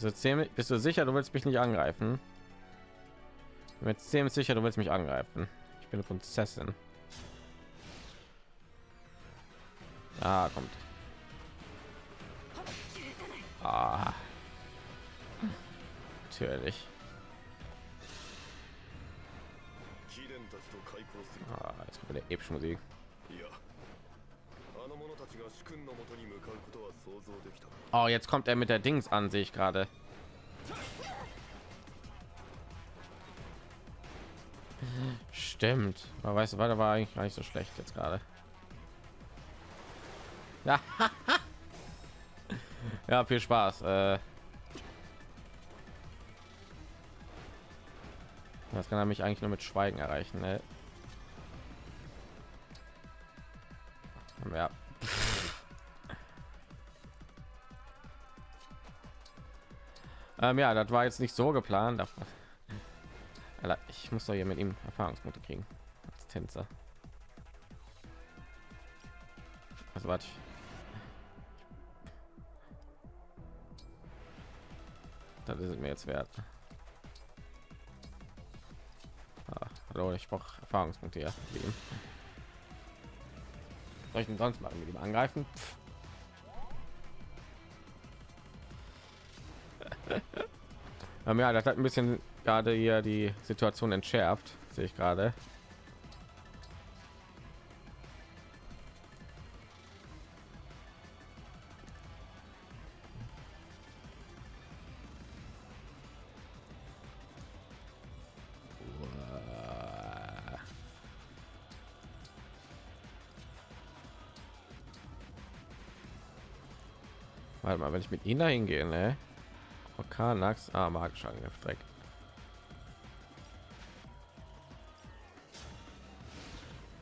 Bist du sicher, du willst mich nicht angreifen? Bin ziemlich sicher, du willst mich angreifen. Ich bin eine Prinzessin. Ah, kommt. Ah. Natürlich. Ah, jetzt kommt der epische Musik. Oh, jetzt kommt er mit der Dings an sich gerade. Stimmt. Aber weißt du, war war eigentlich gar nicht so schlecht jetzt gerade. Ja. ja, viel Spaß. Äh, das kann er mich eigentlich nur mit Schweigen erreichen. Ne? Ja. Ähm, ja, das war jetzt nicht so geplant. Ich muss doch hier mit ihm Erfahrungspunkte kriegen als Tänzer. Also warte. Das ist mir jetzt wert. Ah, hallo, ich brauche Erfahrungspunkte ja. Soll ich denn sonst machen mit ihm angreifen? Ähm, ja, das hat ein bisschen gerade hier die Situation entschärft, sehe ich gerade. Warte mal, wenn ich mit ihnen dahin gehe, ne? Orkanax, ah, magischer Angriff direkt.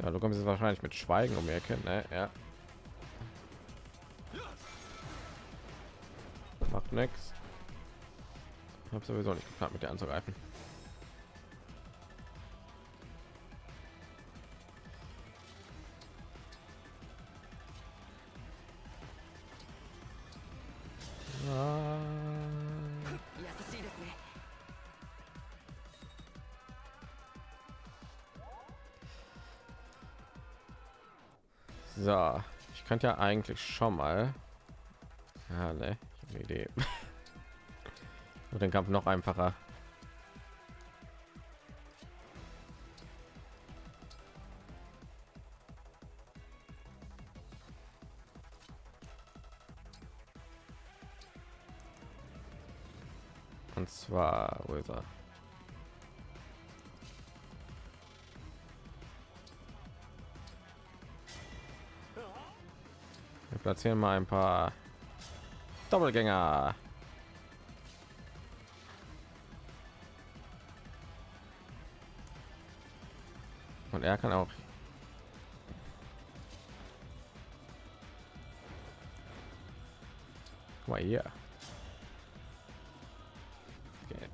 Ja, du kommst jetzt wahrscheinlich mit Schweigen um die Ecke, ne? Ja. Macht. Ich habe sowieso nicht geplant, mit dir anzugreifen. Ich könnte ja eigentlich schon mal. Ja, ne, ich eine Idee. Und den Kampf noch einfacher. Platzieren mal ein paar Doppelgänger. Und er kann auch. Guck mal hier. Okay.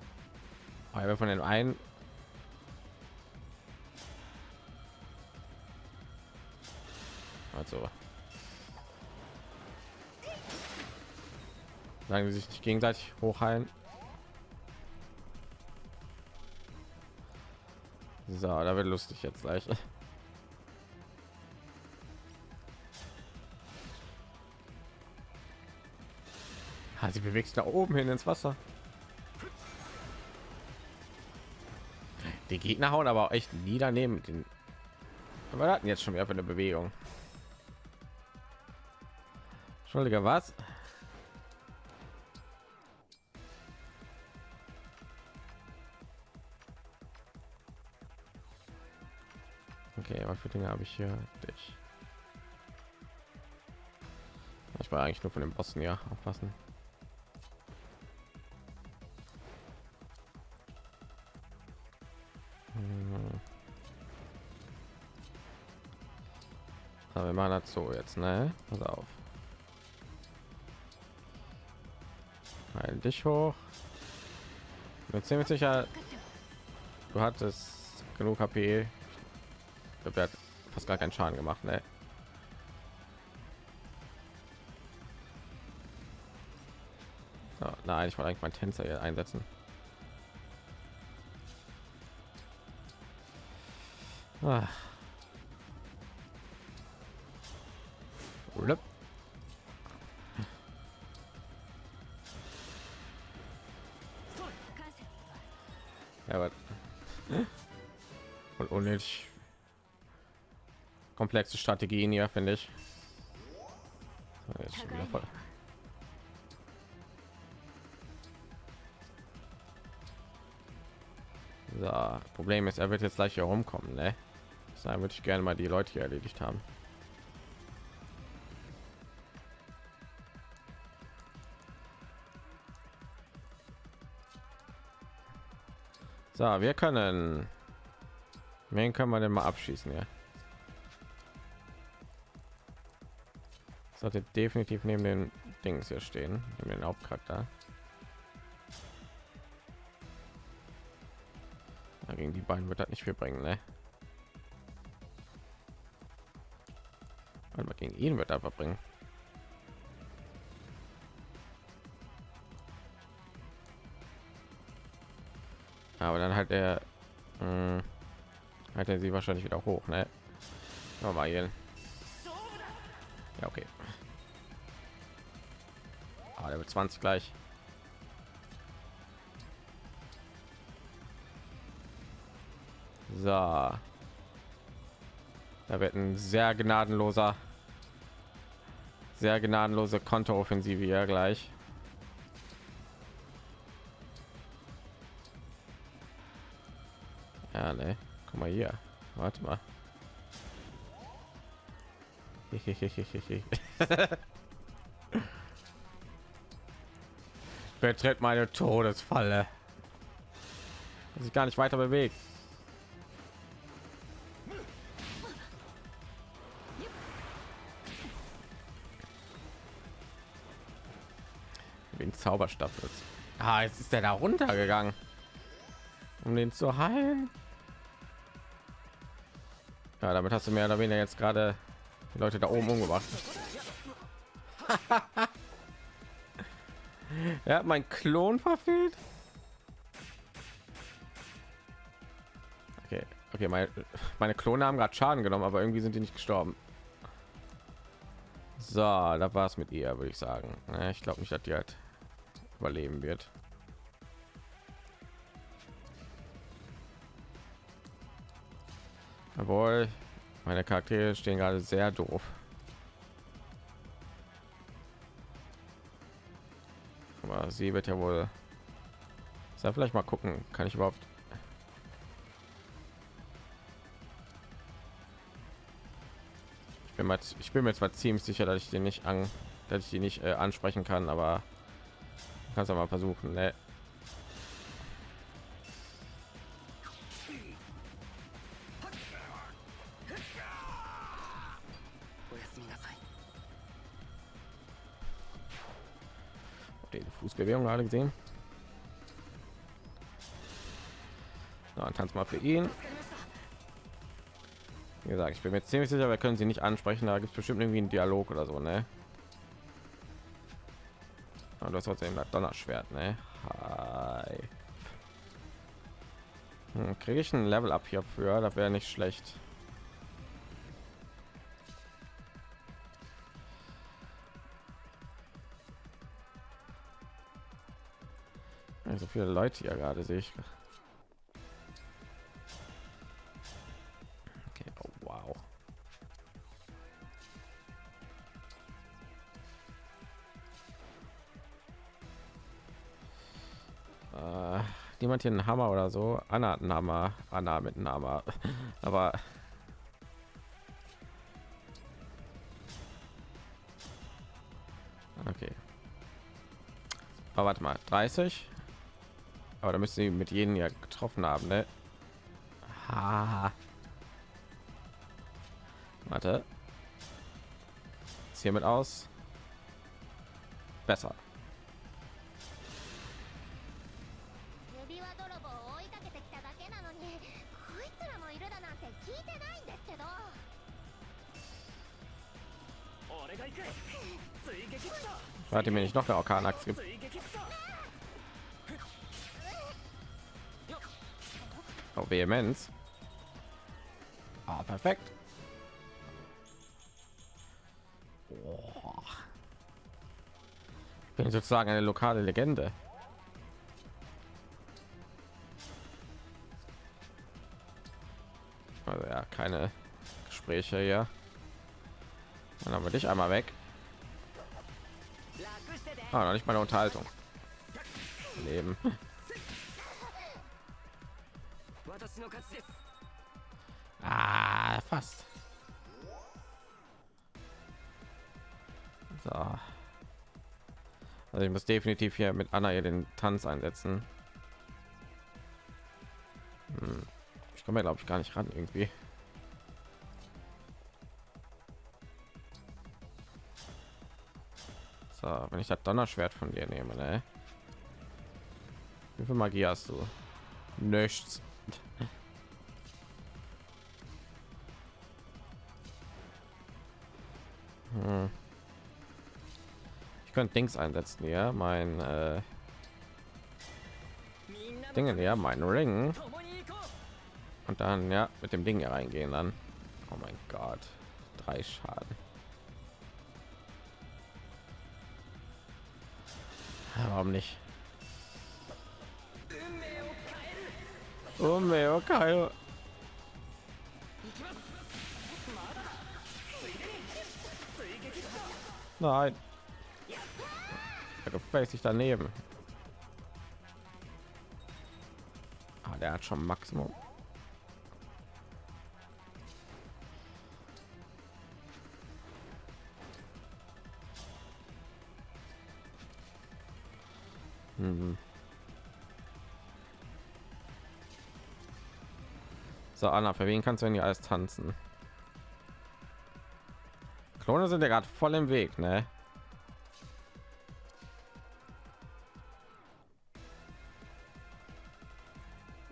Aber von den einen also Sagen sie sich nicht gegenseitig hochheilen. So, da wird lustig jetzt gleich. Ah, sie bewegt sich da oben hin ins Wasser. Die Gegner hauen aber auch echt nie daneben den. Aber hatten jetzt schon wieder für eine Bewegung. Entschuldige, was? Habe ich hier? Dich. Ich war eigentlich nur von den Bossen ja aufpassen. Hm. Aber wir machen das jetzt, ne? Pass auf. Heil dich hoch. Mir ziemlich sicher, du hattest genug HP glaube, hat fast gar keinen Schaden gemacht. Ne? So, Nein, ich wollte eigentlich meinen Tänzer hier einsetzen. Ah. Ja, und unnötig komplexe Strategien hier, finde ich. Jetzt schon voll. So, Problem ist, er wird jetzt gleich hier rumkommen, ne? Deshalb würde ich gerne mal die Leute hier erledigt haben. So, wir können. Wen können wir denn mal abschießen, ja? Sollte definitiv neben den Dings hier stehen, neben den Hauptcharakter. Ja, gegen die beiden wird das nicht viel bringen, ne? Aber gegen ihn wird einfach bringen. Aber dann halt er mh, hat er sie wahrscheinlich wieder hoch, ne? Mal hier. Ja, okay. Ah, der wird 20 gleich. So. Da wird ein sehr gnadenloser, sehr gnadenlose Kontooffensive hier gleich. Ja, ne. Guck mal hier. Warte mal. Betritt meine Todesfalle. Sich gar nicht weiter bewegt. Den Zauberstab jetzt. Ah, jetzt ist der da runtergegangen, um den zu heilen. Ja, damit hast du mehr oder weniger jetzt gerade die Leute da oben umgebracht. er hat mein Klon verfehlt. Okay, okay, meine, meine Klone haben gerade Schaden genommen, aber irgendwie sind die nicht gestorben. So, da war es mit ihr, würde ich sagen. Ich glaube nicht, dass die halt überleben wird. Jawohl, meine Charaktere stehen gerade sehr doof. Aber sie wird ja wohl. Soll vielleicht mal gucken, kann ich überhaupt ich bin, mal, ich bin mir zwar ziemlich sicher, dass ich den nicht an, dass ich die nicht äh, ansprechen kann, aber kannst du mal versuchen. Ne? Die Fußbewegung gerade gesehen. Na, tanz mal für ihn. Wie gesagt, ich bin mir ziemlich sicher, wir können sie nicht ansprechen. Da gibt es bestimmt irgendwie einen Dialog oder so, ne? Aber du hast trotzdem das Donnerschwert, ne? Hi. Hm, Kriege ich ein Level up hierfür? Das wäre nicht schlecht. Viele Leute hier gerade sehe ich. Okay, oh, wow. Äh, hier einen Hammer oder so? Anna hat einen Hammer, Anna mit einem Hammer, aber okay. Aber warte mal, 30 aber da müssen sie mit jedem ja getroffen haben ne? Ha. warte hiermit aus besser Warte mir nicht noch eine Orkanaxt gibt. Auf Vehemenz. Ah, perfekt. Oh. Ich bin sozusagen eine lokale Legende. Also ja, keine Gespräche hier. Dann haben wir dich einmal weg. Ah, noch nicht meine Unterhaltung. Leben. Ah, fast. So. Also ich muss definitiv hier mit Anna hier den Tanz einsetzen. Hm. Ich komme glaube ich gar nicht ran irgendwie. So, wenn ich das Donnerschwert von dir nehme, ne? Wie viel Magie hast du? Nichts. Hm. Ich könnte Dings einsetzen, ja, mein äh, Dinge, ja, mein Ring und dann ja mit dem Ding hier reingehen dann. Oh mein Gott, drei Schaden. Warum nicht? Oh, okay. Nein. Er gefällt sich daneben. Ah, der hat schon Maximum. Mhm. So, Anna, für wen kannst du denn hier alles tanzen? Klone sind ja gerade voll im Weg, ne?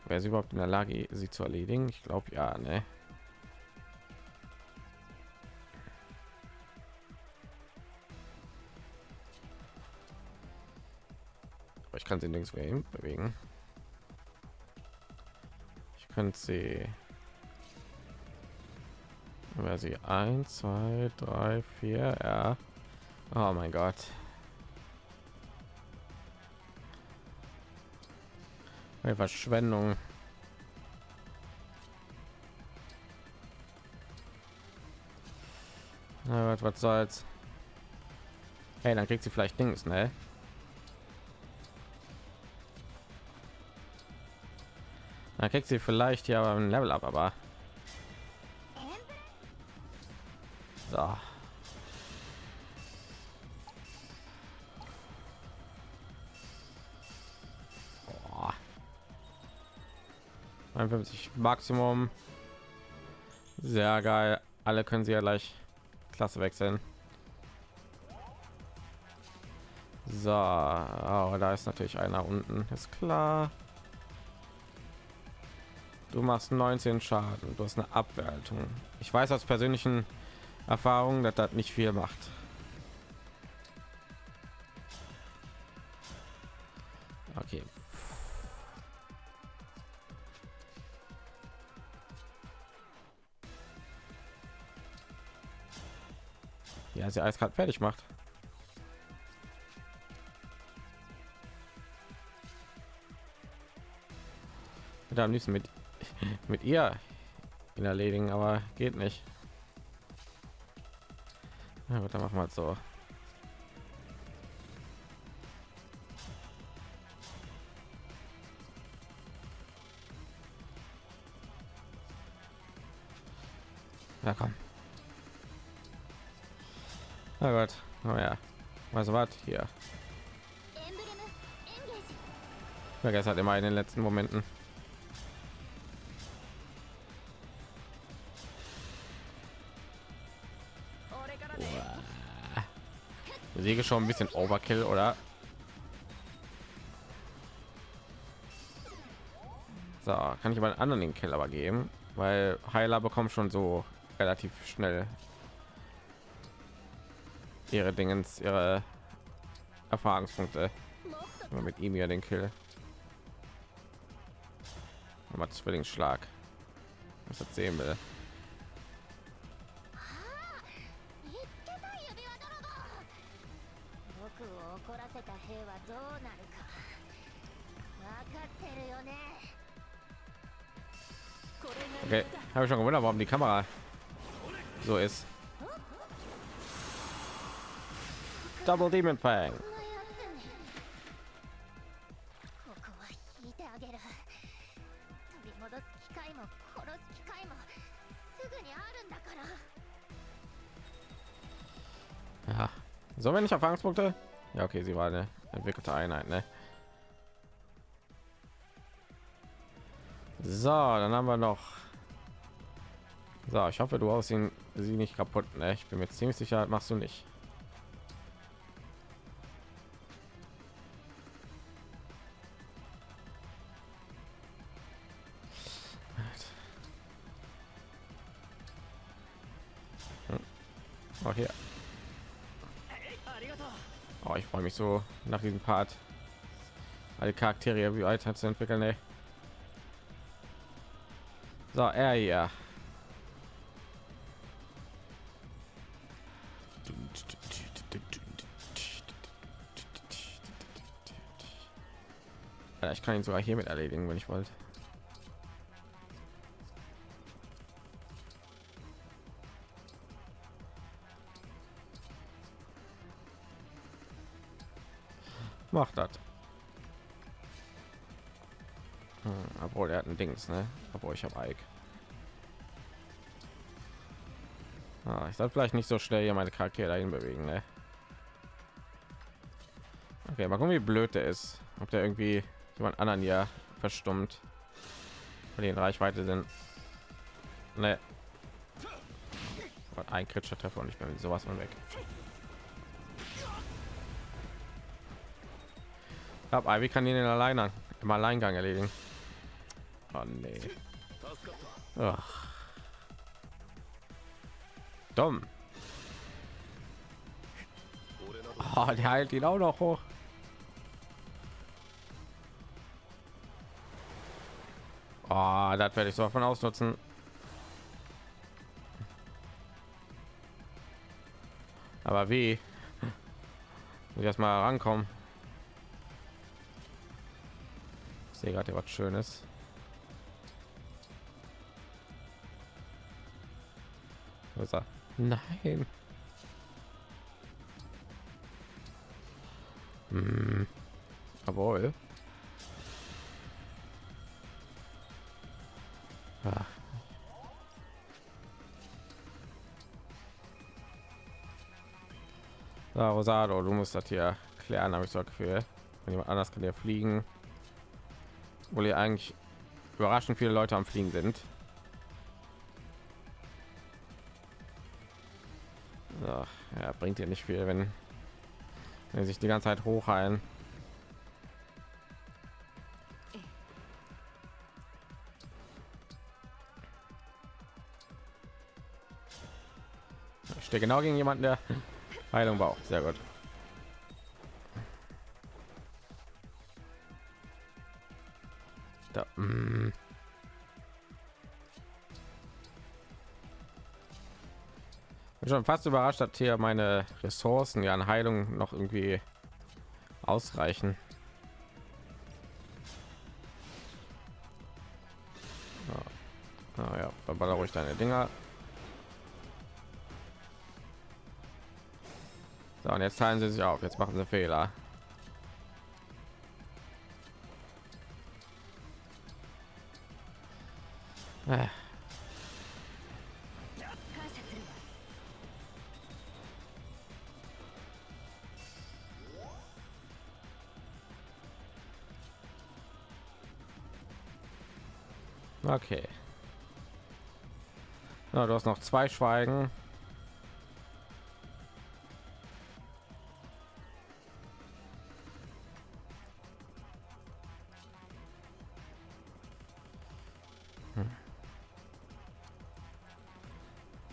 Wer ist überhaupt in der Lage, sie zu erledigen? Ich glaube ja, ne? ich kann sie nirgends bewegen. Ich könnte sie wer sie 1 2 3 4 ja. Oh mein gott. Eine verschwendung. Na, was, was soll's? Hey dann kriegt sie vielleicht dings ne Da kriegt sie vielleicht ja ein Level ab, aber so. Boah. 51 Maximum. Sehr geil. Alle können sie ja gleich Klasse wechseln. So, oh, da ist natürlich einer unten, ist klar. Du machst 19 Schaden. Du hast eine Abwertung. Ich weiß aus persönlichen Erfahrungen, dass das nicht viel macht. Okay. Ja, sie gerade fertig macht. Am liebsten mit mit ihr in erledigen, aber geht nicht. Na gut, dann machen wir halt so. Ja, komm. Na Gott, oh ja. Was war hier? Vergesst halt immer in den letzten Momenten. Säge schon ein bisschen Overkill, oder? So, kann ich mal anderen den Kill aber geben, weil Heiler bekommen schon so relativ schnell ihre Dingens, ihre Erfahrungspunkte mit ihm ja den Kill. mal Zwillingsschlag. Was das sehen will. Okay, habe ich schon gewundert, warum die Kamera so ist. Double Demon Fang. Ja. Sollen wir Erfahrungspunkte? Ja, okay, sie war eine entwickelte Einheit, ne? So, dann haben wir noch so, ich hoffe, du hast ihn sie nicht kaputt, ne? Ich bin mir ziemlich sicher, machst du nicht. Hm. Oh, hier. Oh, ich freue mich so nach diesem Part alle Charaktere wie weiter zu entwickeln. Ey. So, er hier. Alter, ich kann ihn sogar hiermit erledigen, wenn ich wollte. Macht das. Hm, obwohl er hat ein Dings, ne? Obwohl ich habe Ike. Ah, ich soll vielleicht nicht so schnell hier meine Charaktere dahin bewegen, ne? Okay, mal gucken, wie blöd der ist. Ob der irgendwie jemand anderen ja verstummt, weil die in Reichweite sind. Ne. Ein kritischer Treffer und ich bin sowas von weg. Aber wie kann ihn den alleine im Alleingang erledigen? Oh nee. Ach. Dumm. Oh, der heilt ihn auch noch hoch. Oh, das werde ich so von ausnutzen. Aber wie? Muss ich erstmal rankommen. Ich sehe gerade was Schönes. Nein. Hm. Jawohl. So, Rosado, du musst das hier klären, habe ich so ein Gefühl. Wenn jemand anders kann ja fliegen. Wo ihr eigentlich überraschend viele Leute am Fliegen sind. So, ja, bringt ihr nicht viel, wenn, wenn sich die ganze Zeit hochheilen. Ich stehe genau gegen jemanden, der Heilung braucht. Sehr gut. Da, mm. Bin schon fast überrascht, dass hier meine Ressourcen ja an Heilung noch irgendwie ausreichen. Ja, ah, ja verballer ruhig deine Dinger. So, und jetzt teilen sie sich auf. Jetzt machen sie Fehler. Äh. Okay. Ja, du hast noch zwei Schweigen.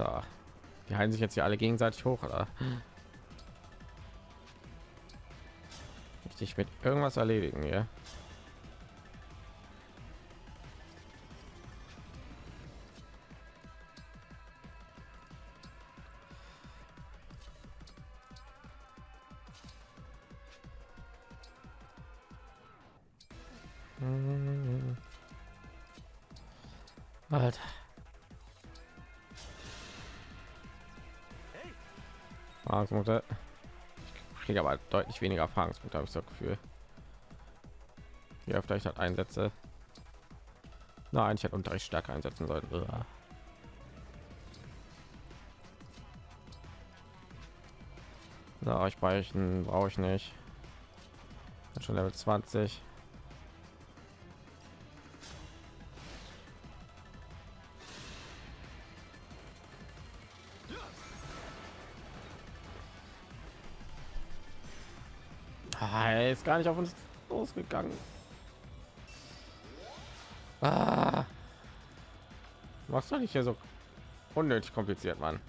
Da. Die heilen sich jetzt hier alle gegenseitig hoch, oder? Richtig mit irgendwas erledigen, ja? Deutlich weniger Erfahrungspunkte, habe ich so das Gefühl. Öfter ich das einsetze. Nein, ich hätte Unterricht stärker einsetzen sollen. Uah. Na, ich brauche ich nicht. Schon Level 20. ist gar nicht auf uns losgegangen. Ah. Machst du nicht hier so unnötig kompliziert, Mann.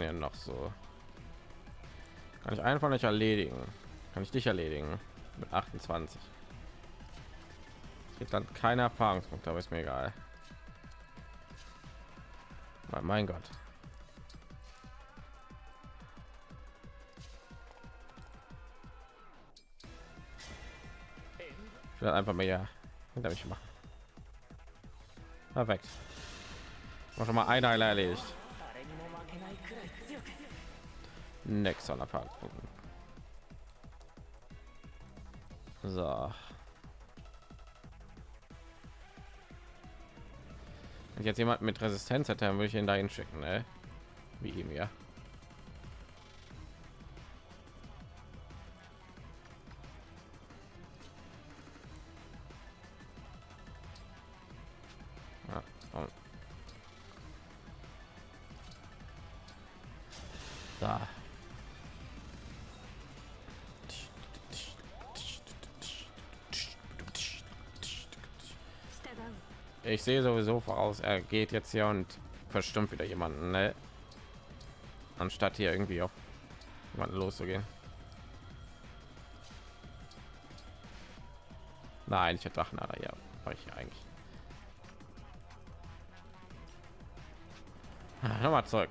Denn ja noch so? Kann ich einfach nicht erledigen? Kann ich dich erledigen mit 28? Gibt dann keine Erfahrungspunkte, aber ist mir egal. Mein Gott. Ich will einfach mehr hinter mich machen. Perfekt. War schon mal einer erledigt. Next an Erfahrungspunkten. So. Wenn jetzt jemand mit Resistenz hätte, dann würde ich ihn dahin schicken, ne? Wie ihm ja. Und- Da. Ich sehe sowieso voraus, er geht jetzt hier und verstimmt wieder jemanden, ne? Anstatt hier irgendwie auf jemanden loszugehen. Nein, ich hätte Drachen, aber ja, war ich eigentlich. Ah, Nochmal zurück.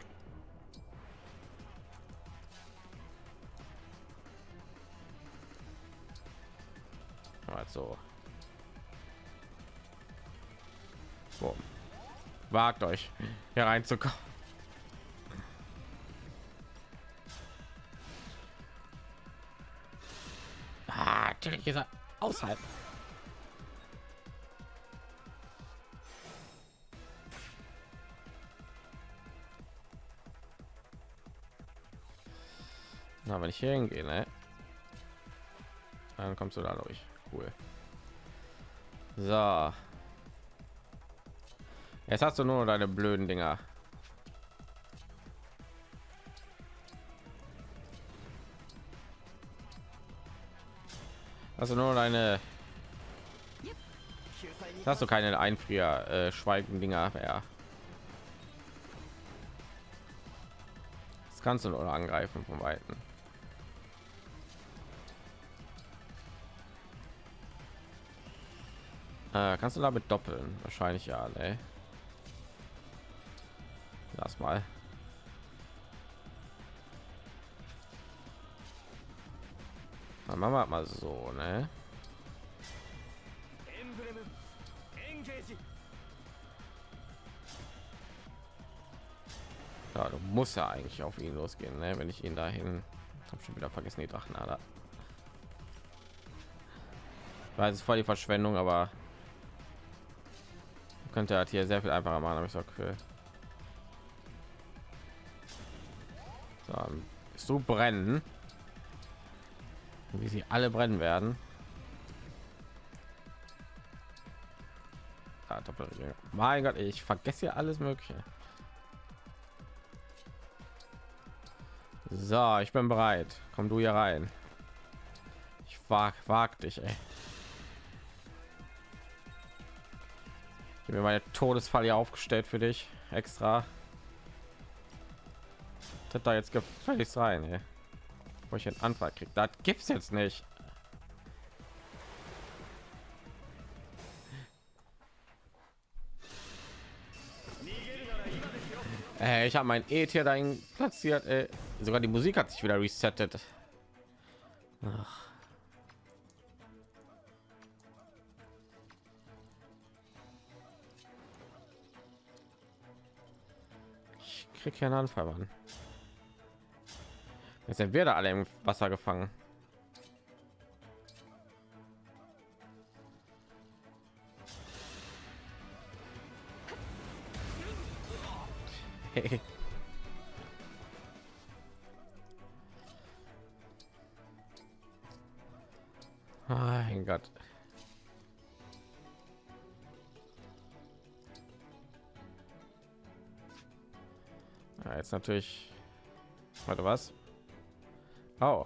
Also. Wagt euch hier reinzukommen. Ah, natürlich ist er außerhalb. Na, wenn ich hier hingehe, ne? Dann kommst du da durch. Cool. So. Jetzt hast du nur deine blöden Dinger. Also nur deine. Hast du keine Einfrier äh, schweigen Dinger mehr? Das kannst du nur angreifen von weitem. Äh, kannst du damit doppeln? Wahrscheinlich ja, ne? erstmal. Dann machen wir mal so, ne? Ja, du musst ja eigentlich auf ihn losgehen, ne? wenn ich ihn dahin habe schon wieder vergessen die Drachenader. Weil es voll die Verschwendung, aber könnte halt hier sehr viel einfacher machen, habe ich so Gefühl. So, bist du brennen? Wie sie alle brennen werden. Doppelringe. Mein Gott, ich vergesse ja alles Mögliche. So, ich bin bereit. Komm du hier rein. Ich wag, wag dich, ey. Ich mir meine Todesfall hier aufgestellt für dich extra. Tritt da jetzt gefälligst rein, ey. wo ich einen Anfall kriege. Das gibt's jetzt nicht. Äh, ich habe mein E-Tier dahin platziert. Ey. Sogar die Musik hat sich wieder resettet. Ach. Ich krieg keinen Anfall, Mann. Jetzt sind wir da alle im Wasser gefangen. Hey. Mein Gott. Ja, jetzt natürlich. Warte, was? Oh,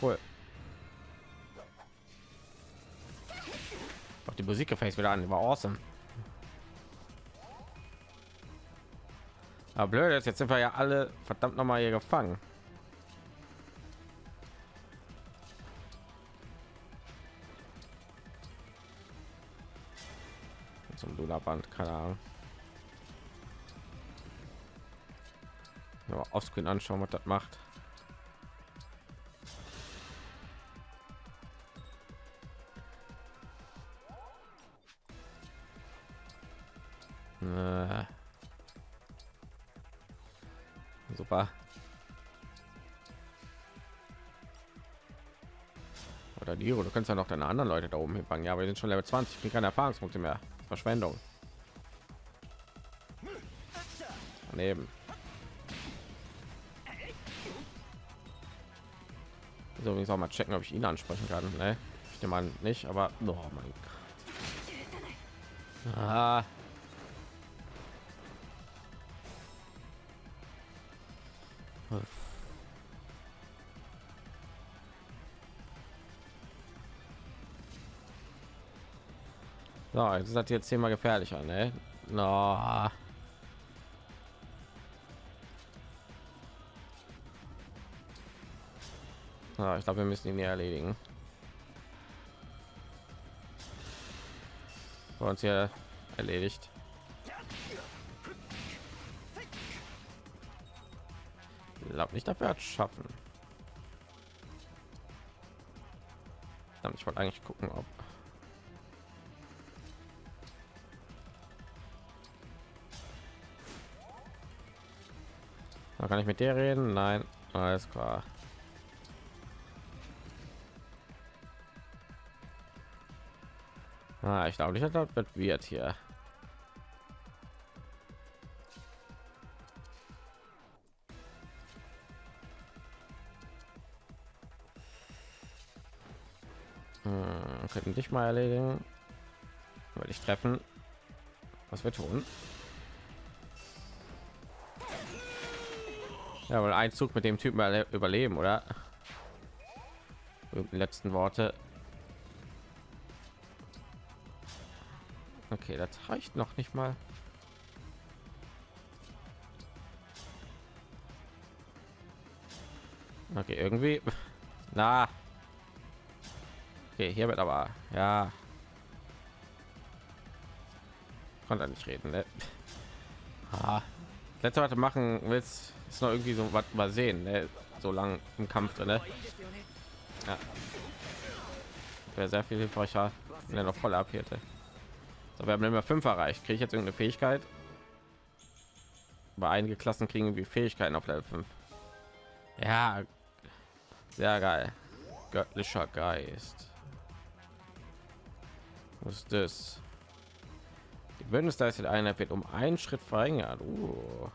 cool. Auch die Musik gefällt wieder an, war awesome. Aber blöd ist, jetzt sind wir ja alle verdammt noch mal hier gefangen. Zum Luna-Band, keine Ahnung. Ja, offscreen anschauen, was das macht. Kannst ja noch deine anderen Leute da oben hinfangen. Ja, wir sind schon Level 20, ich keine Erfahrungspunkte mehr. Verschwendung. Daneben. So, übrigens auch mal checken, ob ich ihn ansprechen kann. Ne? Ich nehme an, nicht, aber oh mein Gott. Ah. So, jetzt das jetzt zehnmal gefährlicher, ne? No. Ja, ich glaube, wir müssen ihn hier erledigen. Vor uns hier erledigt. Glaube nicht, dafür hat schaffen. Ich wollte eigentlich gucken, ob Da kann ich mit dir reden? Nein, alles klar. Ah, ich glaube nicht, dass wird wird hier. Hm, könnten dich mal erledigen. Würde ich treffen. Was wir tun? Ja, wohl ein Zug mit dem Typen überleben, oder? Die letzten Worte. Okay, das reicht noch nicht mal. Okay, irgendwie. Na. Okay, hier wird aber ja. Konnte nicht reden, ne? Ah. Letzte Worte machen willst ist noch irgendwie so was mal sehen ne? so lang im kampf drin ne? ja. wäre sehr viel hilfreicher wenn er noch voll abhierte so, wir haben immer fünf erreicht. Kriege ich jetzt irgendeine fähigkeit? Bei einige klassen kriegen wie fähigkeiten auf level 5 ja. Sehr geil. Göttlicher geist. Was ist das? Die bündnisleistet einer wird um einen schritt verringert. Uh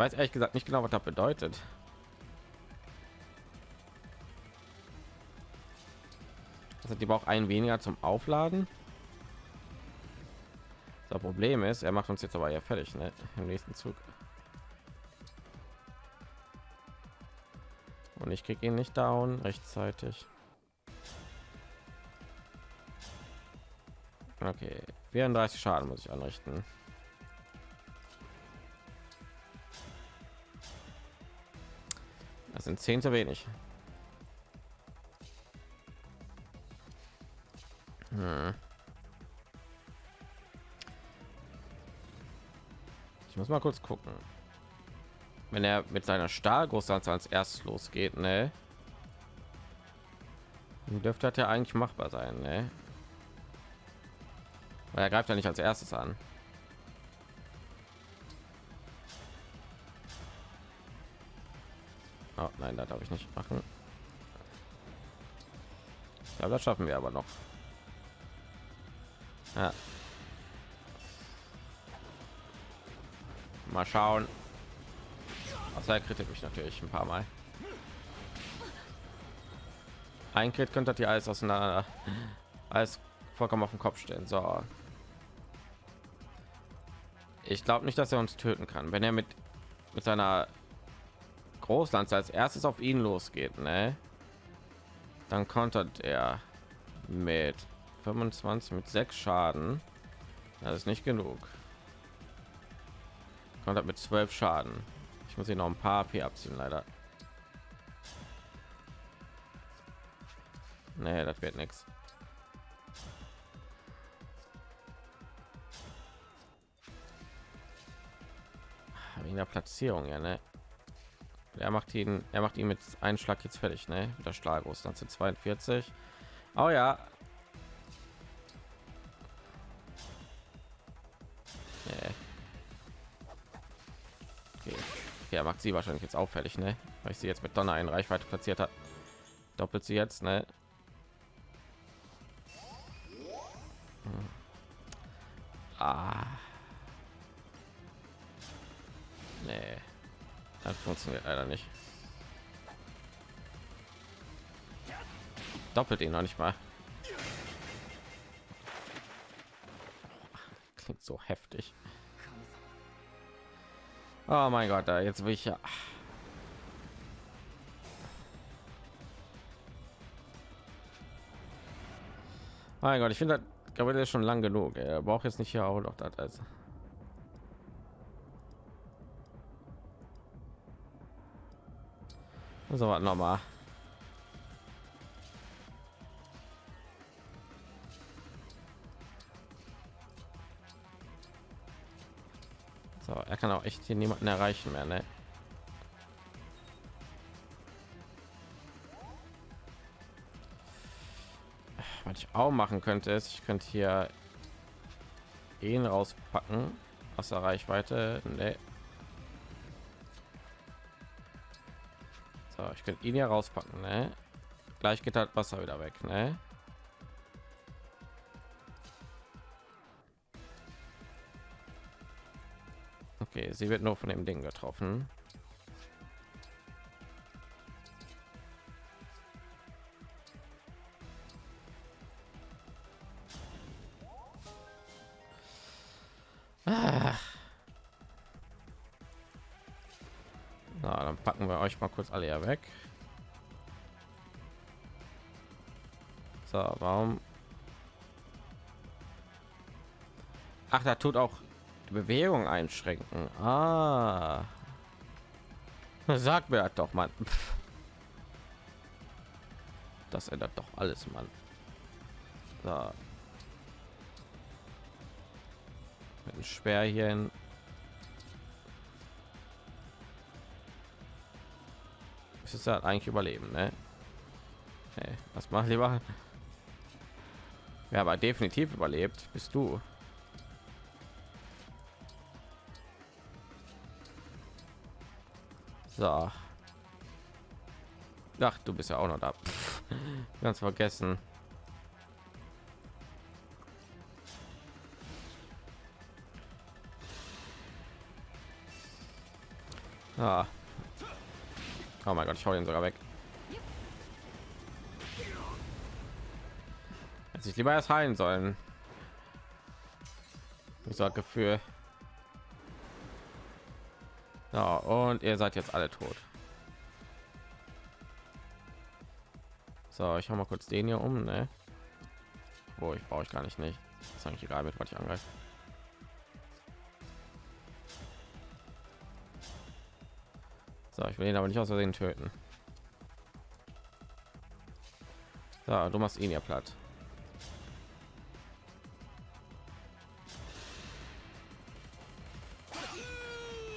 weiß ehrlich gesagt nicht genau, was das bedeutet. Also die braucht ein weniger zum Aufladen. Das Problem ist, er macht uns jetzt aber ja fertig ne? im nächsten Zug. Und ich kriege ihn nicht down rechtzeitig. Okay, 34 Schaden muss ich anrichten. Sind zehn zu wenig. Hm. Ich muss mal kurz gucken. Wenn er mit seiner Stahlgroßlanze als erstes losgeht, ne? Dürfte das ja eigentlich machbar sein, ne? Weil er greift ja nicht als erstes an. Oh, nein, das darf ich nicht machen. Ja, das schaffen wir aber noch. Ja. Mal schauen. Außer er kritik mich natürlich ein paar Mal. Ein Crit könnte die alles auseinander, alles vollkommen auf den Kopf stellen. So. Ich glaube nicht, dass er uns töten kann, wenn er mit mit seiner Großlanze als erstes auf ihn losgeht, ne? Dann kontert er mit 25 mit 6 Schaden. Das ist nicht genug. Kontert mit 12 Schaden. Ich muss hier noch ein paar AP abziehen, leider. Nee, das wird nichts. Wegen der Platzierung, ja, ne? Er macht ihn, er macht ihn mit einem Schlag jetzt fertig, ne? Mit der Stahlgroß, dann sind 42. Oh ja. Nee. Okay. okay. er macht sie wahrscheinlich jetzt auffällig, ne? Weil ich sie jetzt mit Donner in Reichweite platziert hat. Doppelt sie jetzt, ne? Hm. Ah. Das funktioniert leider nicht. Doppelt ihn noch nicht mal. Klingt so heftig. Oh mein Gott, da jetzt will ich ja. Mein Gott, ich finde, der ist schon lang genug. Er braucht jetzt nicht hier auch noch das. Also. So was noch mal. So, er kann auch echt hier niemanden erreichen mehr, ne? Was ich auch machen könnte, ist, ich könnte hier ihn rauspacken aus der Reichweite. Nee. So, ich könnte ihn ja rauspacken, ne? Gleich geht halt Wasser wieder weg, ne? Okay, sie wird nur von dem Ding getroffen. Mal kurz alle ja weg. So, warum? Ach, da tut auch die Bewegung einschränken. Ah. Sag mir doch, mal. Das ändert doch alles, Mann. So. Mit dem Schwer hier hin. Ist halt eigentlich überleben, ne? Hey, was mach lieber? Ja, aber definitiv überlebt bist du. So. Ach, du bist ja auch noch da. Pff, ganz vergessen. Ah. Oh mein Gott, ich hau ihn sogar weg. Hätte ich lieber erst heilen sollen. Ich sag Gefühl. Ja, und ihr seid jetzt alle tot. So, ich hau mal kurz den hier um, ne? Wo ich brauche ich gar nicht nicht. Das ist eigentlich egal, mit was ich angreife. So, ich will ihn aber nicht aus Versehen töten. So, du machst ihn ja platt.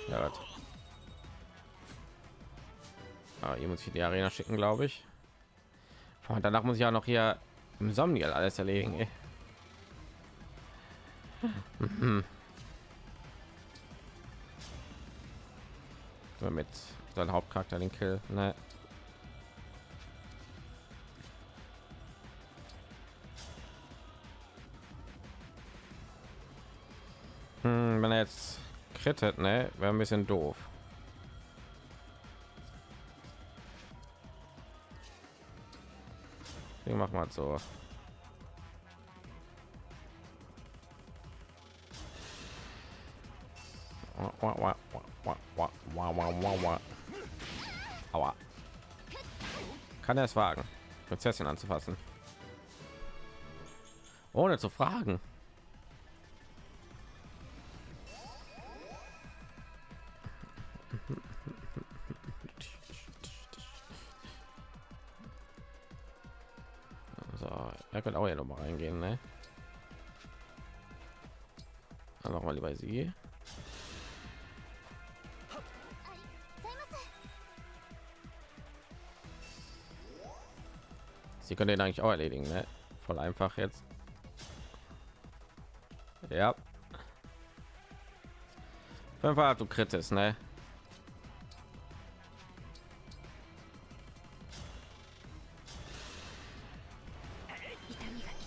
Ja, das. Ah, hier muss ich in die Arena schicken, glaube ich. Und danach muss ich ja noch hier im Somniel alles erledigen. Ey. Mhm. mit seinem Hauptcharakter den Kill. Ne. Hm, wenn er jetzt krittet, ne, wäre ein bisschen doof. Wir machen wir so. Kann er es wagen, Prinzessin anzufassen? Ohne zu fragen. So, er könnte auch ja noch mal reingehen, ne? Dann machen wir lieber sie. Sie können den eigentlich auch erledigen, ne? Voll einfach jetzt. Ja. Fünfmal du kritisch, ne?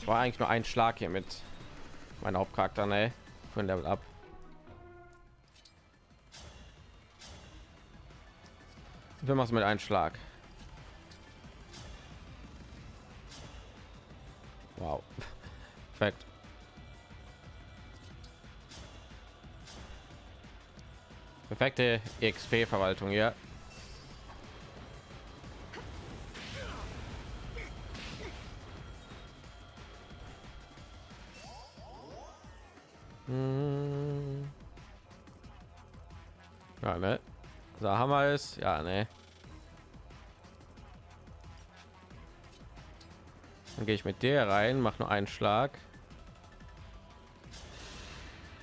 War eigentlich nur ein Schlag hier mit meinem Hauptcharakter, ne? Für Level ab. Wir machen mit einem Schlag. Wow. Perfekt. Perfekte XP-Verwaltung hier. Hm. Ja, ne? So wir es. Ja, ne? Dann gehe ich mit der rein, mache nur einen Schlag,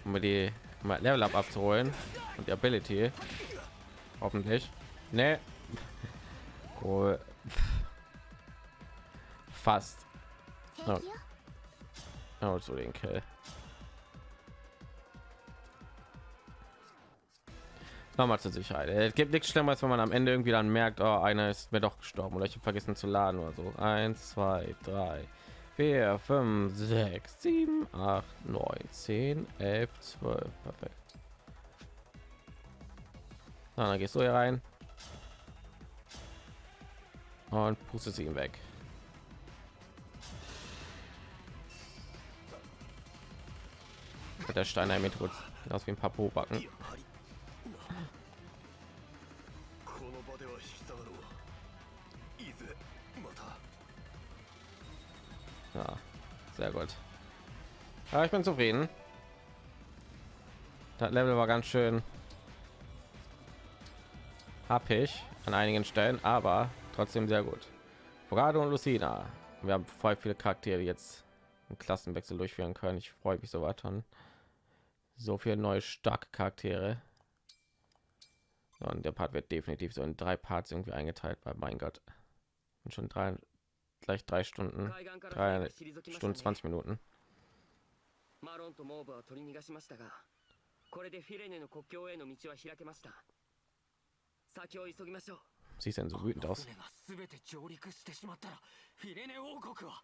um mir die um Level Up abzuholen und die Ability. Hoffentlich. Ne. Cool. Fast. Oh. Oh, so den Kill. Nochmal zur Sicherheit. Es gibt nichts Schlimmeres, wenn man am Ende irgendwie dann merkt, oh, einer ist mir doch gestorben oder ich habe vergessen zu laden oder so. Eins, zwei, drei, vier, fünf, sechs, sieben, acht, neun, zehn, elf, zwölf. Perfekt. Na, dann gehst du hier rein und pustest ihn weg. Mit der Steiner Methode aus wie ein paar Pobacken. や sehr gut. Ja, ich bin zufrieden. Das Level war ganz schön happig an einigen Stellen, aber trotzdem sehr gut. Vorado und Lucina. Wir haben voll viele Charaktere, jetzt einen Klassenwechsel durchführen können. Ich freue mich so weiter. an. So viele neue starke Charaktere. Und der Part wird definitiv so in drei Parts irgendwie eingeteilt, weil mein Gott, und schon drei, gleich drei Stunden, 海岸からdrei 船が退きました Stunden ね 20 Minuten. マロンとモーブは取り逃がしましたがこれでフィレネの国境への道は開けました先を急ぎましょう Siehst denn so wütend aus? 船が全て上陸してしまったらフィレネ王国は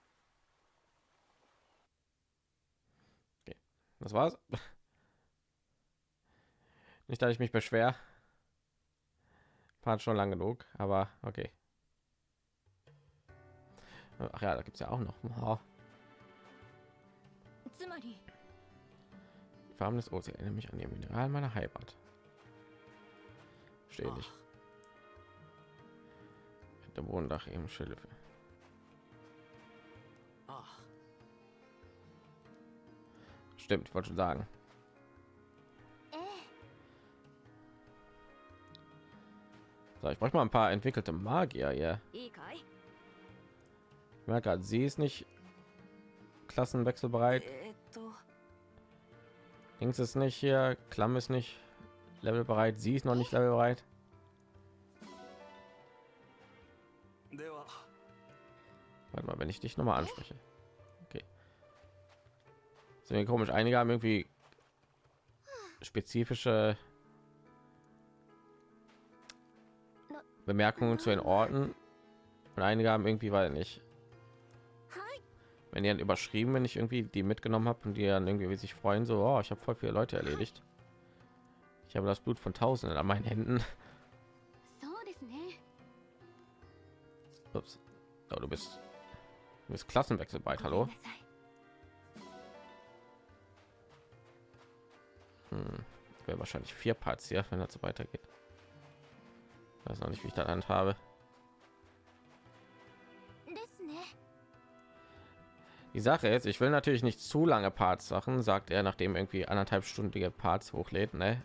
Das war's. Nicht, dass ich mich beschwer. Fahrt schon lang genug, aber okay. Ach ja, da gibt es ja auch noch. Oh. Die Farben des Ozeans erinnern mich an den Mineral meiner Heimat. Stehe nicht. Der Wohndach im Schilf. Stimmt, wollte schon sagen. So, ich brauche mal ein paar entwickelte Magier hier. Yeah merke gerade, sie ist nicht klassenwechselbereit. Links ist nicht hier, Klamm ist nicht levelbereit, sie ist noch nicht levelbereit. Warte mal, wenn ich dich noch mal anspreche. Okay. Sind wir komisch, einige haben irgendwie spezifische Bemerkungen zu den Orten und einige haben irgendwie weil nicht wenn die dann überschrieben, wenn ich irgendwie die mitgenommen habe und die dann irgendwie sich freuen, so, oh, ich habe voll viele Leute erledigt. Ich habe das Blut von Tausenden an meinen Händen. Ups. Oh, du bist, du bist Klassenwechsel bald, hallo? Hm. Wahrscheinlich vier Parts hier, wenn das so weitergeht. Weiß noch nicht, wie ich das habe. Die Sache ist, ich will natürlich nicht zu lange Parts machen, sagt er, nachdem irgendwie anderthalb stündige Parts hochlädt, ne?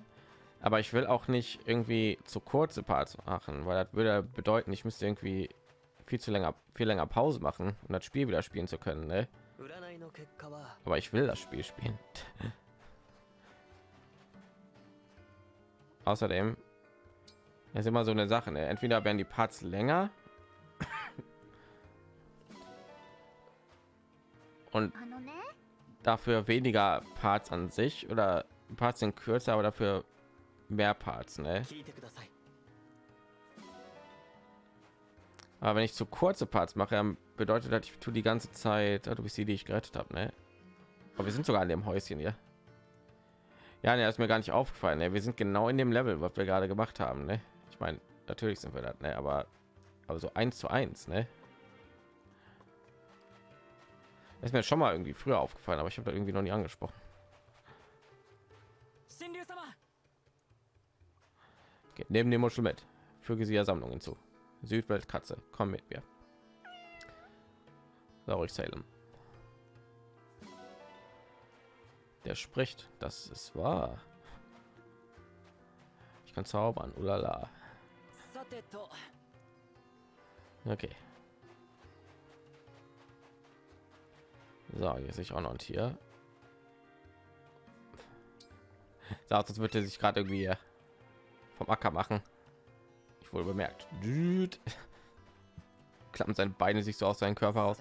Aber ich will auch nicht irgendwie zu kurze Parts machen, weil das würde bedeuten, ich müsste irgendwie viel zu länger, viel länger Pause machen, um das Spiel wieder spielen zu können, ne? Aber ich will das Spiel spielen. Außerdem ist immer so eine Sache, ne? entweder werden die Parts länger und ah, dafür weniger Parts an sich oder Parts sind kürzer, aber dafür mehr Parts. Ne? Aber wenn ich zu kurze Parts mache, bedeutet das, ich tue die ganze Zeit, ah, du bist die, die ich gerettet habe. Ne? Aber wir sind sogar in dem Häuschen hier. Ja, ne, ist mir gar nicht aufgefallen. Ne? Wir sind genau in dem Level, was wir gerade gemacht haben. Ne? Ich meine, natürlich sind wir das, ne? aber, aber so eins zu eins. Ne? ist mir schon mal irgendwie früher aufgefallen, aber ich habe da irgendwie noch nie angesprochen. Okay, neben dem Muschel mit. Füge sie ja Sammlung hinzu. Südweltkatze, komm mit mir. Saurig Salem. Der spricht, das ist wahr. Ich kann zaubern, ulala. Okay, So, hier sehe ich auch noch ein Tier. Sagt, würde er sich gerade irgendwie äh, vom Acker machen. Ich wurde bemerkt. Düt. Klappen seine Beine sich so aus seinem Körper aus.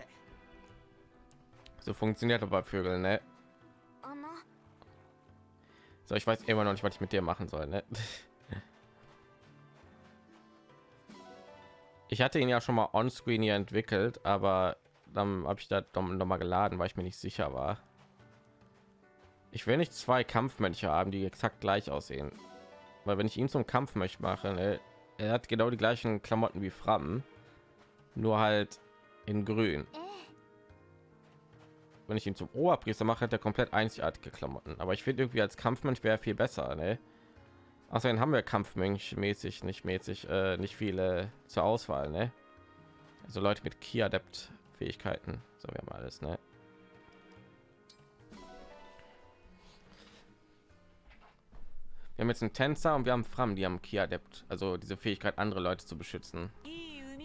So funktioniert aber bei Vögeln, ne? So, ich weiß immer noch nicht, was ich mit dir machen soll, ne? Ich hatte ihn ja schon mal on-screen hier entwickelt, aber dann habe ich da noch mal geladen, weil ich mir nicht sicher war. Ich will nicht zwei Kampfmönche haben, die exakt gleich aussehen, weil wenn ich ihn zum Kampfmönch mache, ne, er hat genau die gleichen Klamotten wie Fram, nur halt in Grün. Wenn ich ihn zum Oberpriester mache, hat er komplett einzigartige Klamotten. Aber ich finde irgendwie als Kampfmönch wäre viel besser, ne? Außerdem haben wir Kampfmönch mäßig, nicht mäßig, äh, nicht viele zur Auswahl, ne? Also Leute mit Ki-Adept Fähigkeiten. So, wir haben alles, ne? Wir haben jetzt einen Tänzer und wir haben Fram, die haben Kia Adept, also diese Fähigkeit, andere Leute zu beschützen.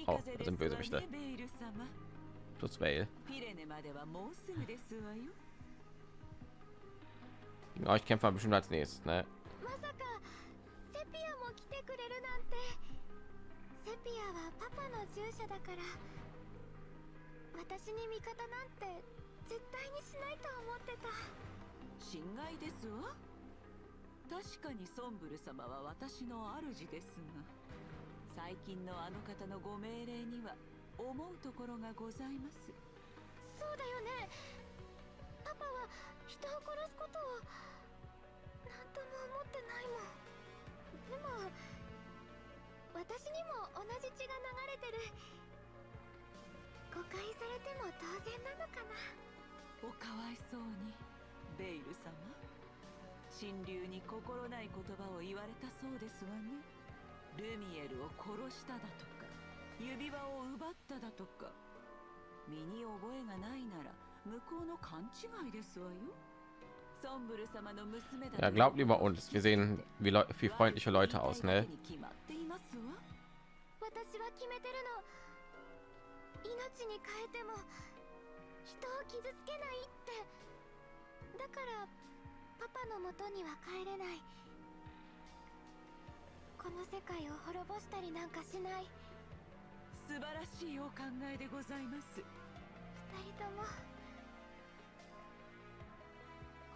Auch oh, sind Bösewichte. Plus Vale. Gegen euch kämpfen bestimmt als nächstes, ne? 私に味方なんて絶対にしないと思ってた。心外ですわ？確かにソンブル様は私の主ですが。最近のあの方のご命令には思うところがございます。そうだよね。パパは人を殺すことを何とも思ってないもん。でも私にも同じ血が流れてる誤解されても当然なのかな。おかわいそうにベイル様。神竜に心ない言葉を言われたそうですわね。ルミエルを殺しただとか指輪を奪っただとか。身に覚えがないなら向こうの勘違いですわよ。ソンブル様の娘だ Ja, glaubt lieber uns. Wir sehen wie, wie freundliche Leute aus, ne? 命に変えても人を傷つけないって。だからパパの元には帰れない。この世界を滅ぼしたりなんかしない。素晴らしいお考えでございます。二人とも。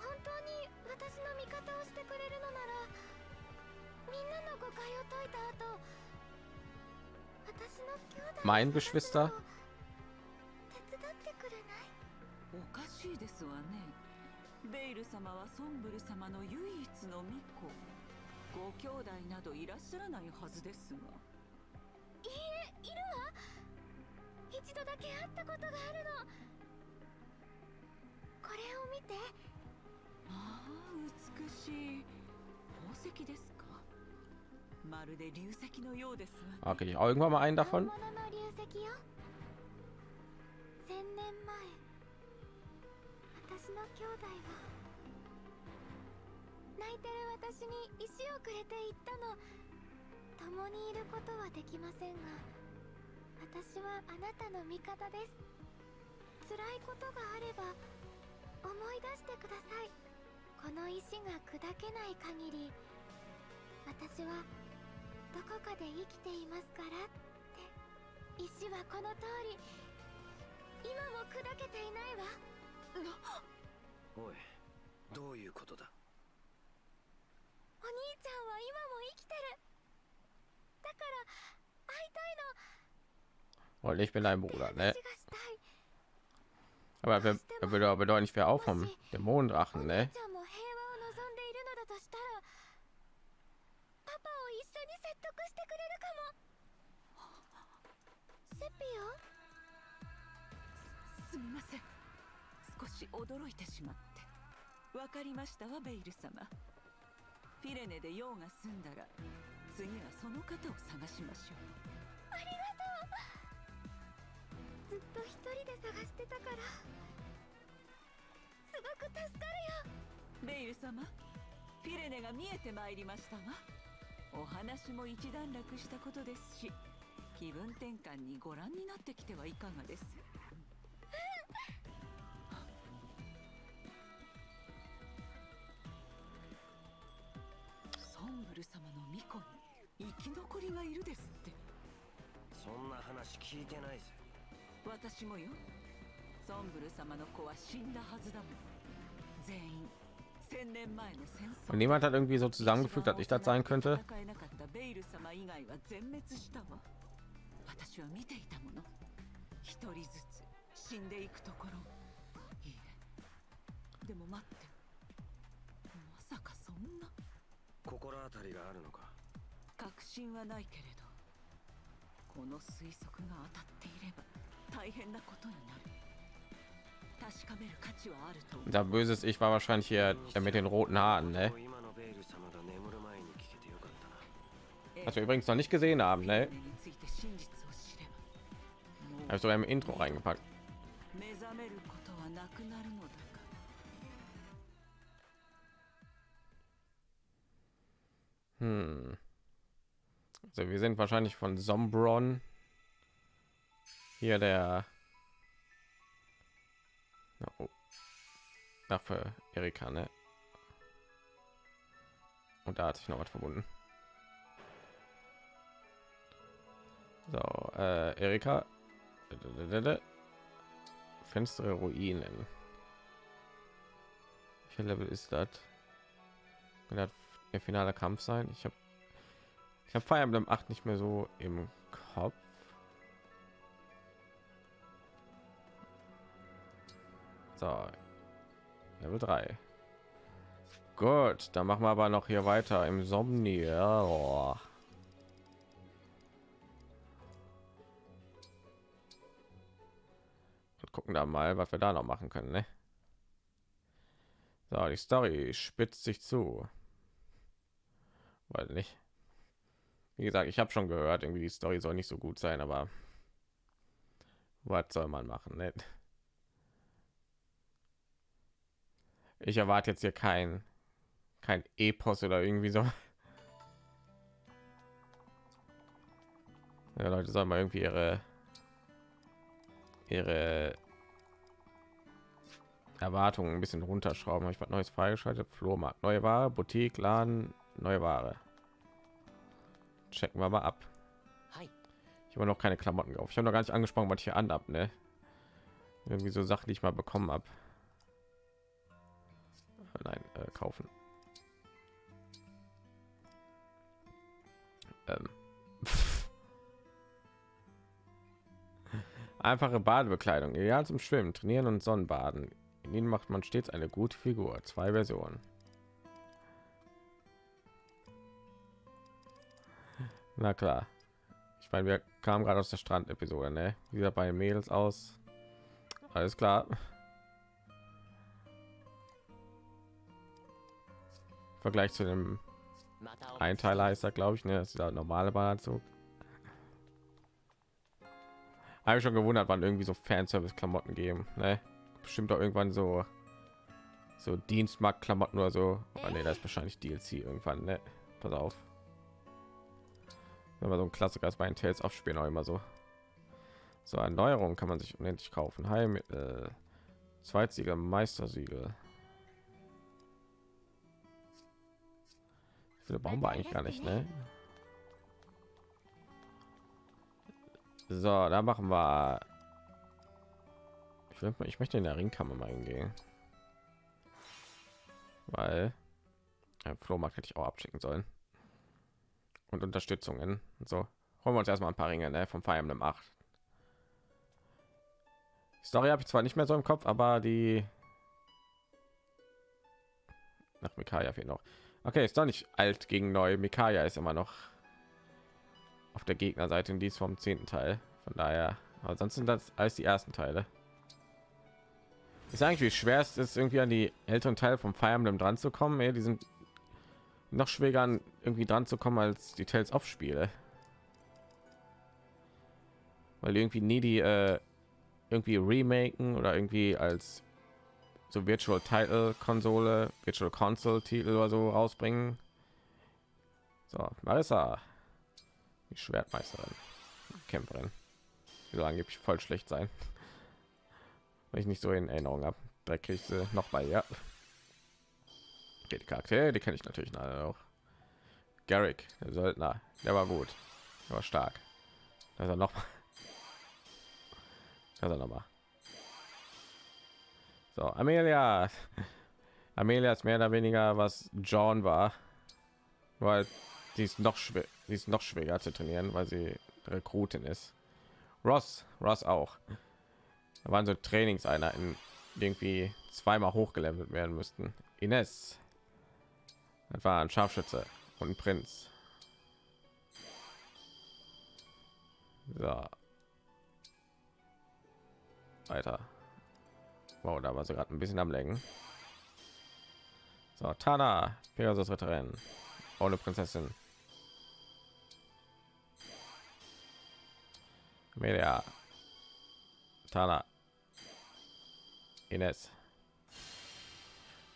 本当に私の味方をしてくれるのならみんなの誤解を解いた後 Mein Geschwister? 手伝ってくれないおかしいですわね。ベイル様はソンブル様の唯一の巫女。ご兄弟などいらっしゃらないはずですが。いいえいるわ。一度だけ会ったことがあるの。これを見て。ああ美しい。宝石です Okay, ich auch irgendwann mal einen 本 davon. どこかで生きていますからって石はこの通り今も砕けていないわおいどういうことだお兄ちゃんは今も生きてるだから会いたいの Und ich bin dein Bruder, 話 ne? Aber wer, wer würde aber bedeuten, ich wäre auch vom Dämonendrachen, お ne? 兄ちゃんも平和を望んでいるのだとしたらパパを一緒に説得してくれるかも。セピすみません。少し驚いてしまって。わかりましたわベイル様。フィレネで用が済んだら次はその方を探しましょう。オありがとう。ずっと一人で探してたから。すごく助かるよ。ベイル様フィレネが見えてまいりましたわお話も一段落したことですし気分転換にご覧になってきてはいかがです？ソンブル様の巫女に生き残りがいるですって。そんな話聞いてないぜ。私もよ。ソンブル様の子は死んだはずだもん。全員 Und niemand hat irgendwie so zusammengefügt, dass ich das sein könnte. でも待ってまさかそんな心当たりがあるのか確信はないけれどこの推測が当たっていれば大変なことになる Da böses Ich war wahrscheinlich hier der mit den roten Haaren, ne? Was wir übrigens noch nicht gesehen haben, ne? Habe im Intro reingepackt. Hm. Also wir sind wahrscheinlich von Sombron. Hier der Oh. Ach, für Erika, ne? Und da hat sich noch was verbunden. So, äh, Erika. Finstere Ruinen. Welcher Level ist das? Kann das der finale Kampf sein? Ich habe ich habe Fire Emblem 8 nicht mehr so im So. Level 3. Gut, dann machen wir aber noch hier weiter im Somnier. Oh. Und gucken da mal, was wir da noch machen können, ne? So, die Story spitzt sich zu. Weil nicht. Wie gesagt, ich habe schon gehört, irgendwie die Story soll nicht so gut sein, aber was soll man machen? Ne? Ich erwarte jetzt hier kein kein Epos oder irgendwie so. Ja, Leute sollen mal irgendwie ihre ihre Erwartungen ein bisschen runterschrauben. Habe ich was Neues freigeschaltet? Flohmarkt, neue Ware, Boutique, Laden, neue Ware. Checken wir mal ab. Ich habe noch keine Klamotten auf. Ich habe noch gar nicht angesprochen, was ich hier an habe, ne? Irgendwie so Sachen, die ich mal bekommen habe. Nein, äh, kaufen. Ähm. Einfache Badebekleidung, ideal zum Schwimmen, Trainieren und Sonnenbaden. In ihnen macht man stets eine gute Figur. Zwei Versionen. Na klar. Ich meine, wir kamen gerade aus der Strand-Episode, ne? Wieder bei Mädels aus. Alles klar. Vergleich zu dem Einteiler ist er, glaube ich, ne? Das ist der normale Badeanzug. Habe ich schon gewundert, wann irgendwie so Fanservice-Klamotten geben, ne? Bestimmt auch irgendwann so so Dienstmarkt-Klamotten oder so. Aber nee, das ist wahrscheinlich DLC irgendwann, ne? Pass auf. Wenn man so ein Klassiker ist bei den Tales aufspielen auch immer so. So Erneuerung kann man sich unendlich kaufen. Heim, äh, Zweitsiegel, Meistersiegel. Viele brauchen wir eigentlich gar nicht, ne? So, da machen wir. Ich, will, ich möchte in der Ringkammer mal hingehen, weil ja, Flohmarkt hätte ich auch abschicken sollen und Unterstützungen. Und so holen wir uns erstmal ein paar Ringe ne, vom Fire Emblem 8. Story habe ich zwar nicht mehr so im Kopf, aber die nach Mikaya fehlt noch. Okay, ist doch nicht alt gegen neu. Mikaya ist immer noch auf der Gegnerseite und die ist vom zehnten Teil. Von daher, aber sonst sind das als die ersten Teile. Ist eigentlich wie schwer es ist, irgendwie an die älteren Teile vom Fire Emblem dran zu kommen. Ey, die sind noch schwieriger an irgendwie dran zu kommen als die Tales of Spiele, weil irgendwie nie die äh, irgendwie remaken oder irgendwie als so Virtual Title Konsole, Virtual Console Titel oder so rausbringen. So, Marissa, die Schwertmeisterin, Kämpferin, die soll angeblich voll schlecht sein, weil ich nicht so in Erinnerung habe. Da kriege ich sie noch mal, ja. Okay, die Charaktere, die kenne ich natürlich auch. Garrick, der Söldner, der war gut, der war stark. Er noch mal. Er noch mal. So, Amelia. Amelia ist mehr oder weniger was John war, weil die ist noch schwer, die ist noch schwerer zu trainieren, weil sie Rekrutin ist. Ross, Ross auch. Da waren so Trainingseinheiten, die irgendwie zweimal hochgelevelt werden müssten. Ines, das war ein Scharfschütze und ein Prinz. So. Weiter. Wow, da war sie gerade ein bisschen am Lenken. So, Tana, Pegasus Ritterin, ohne Prinzessin. Media. Tana. Ines.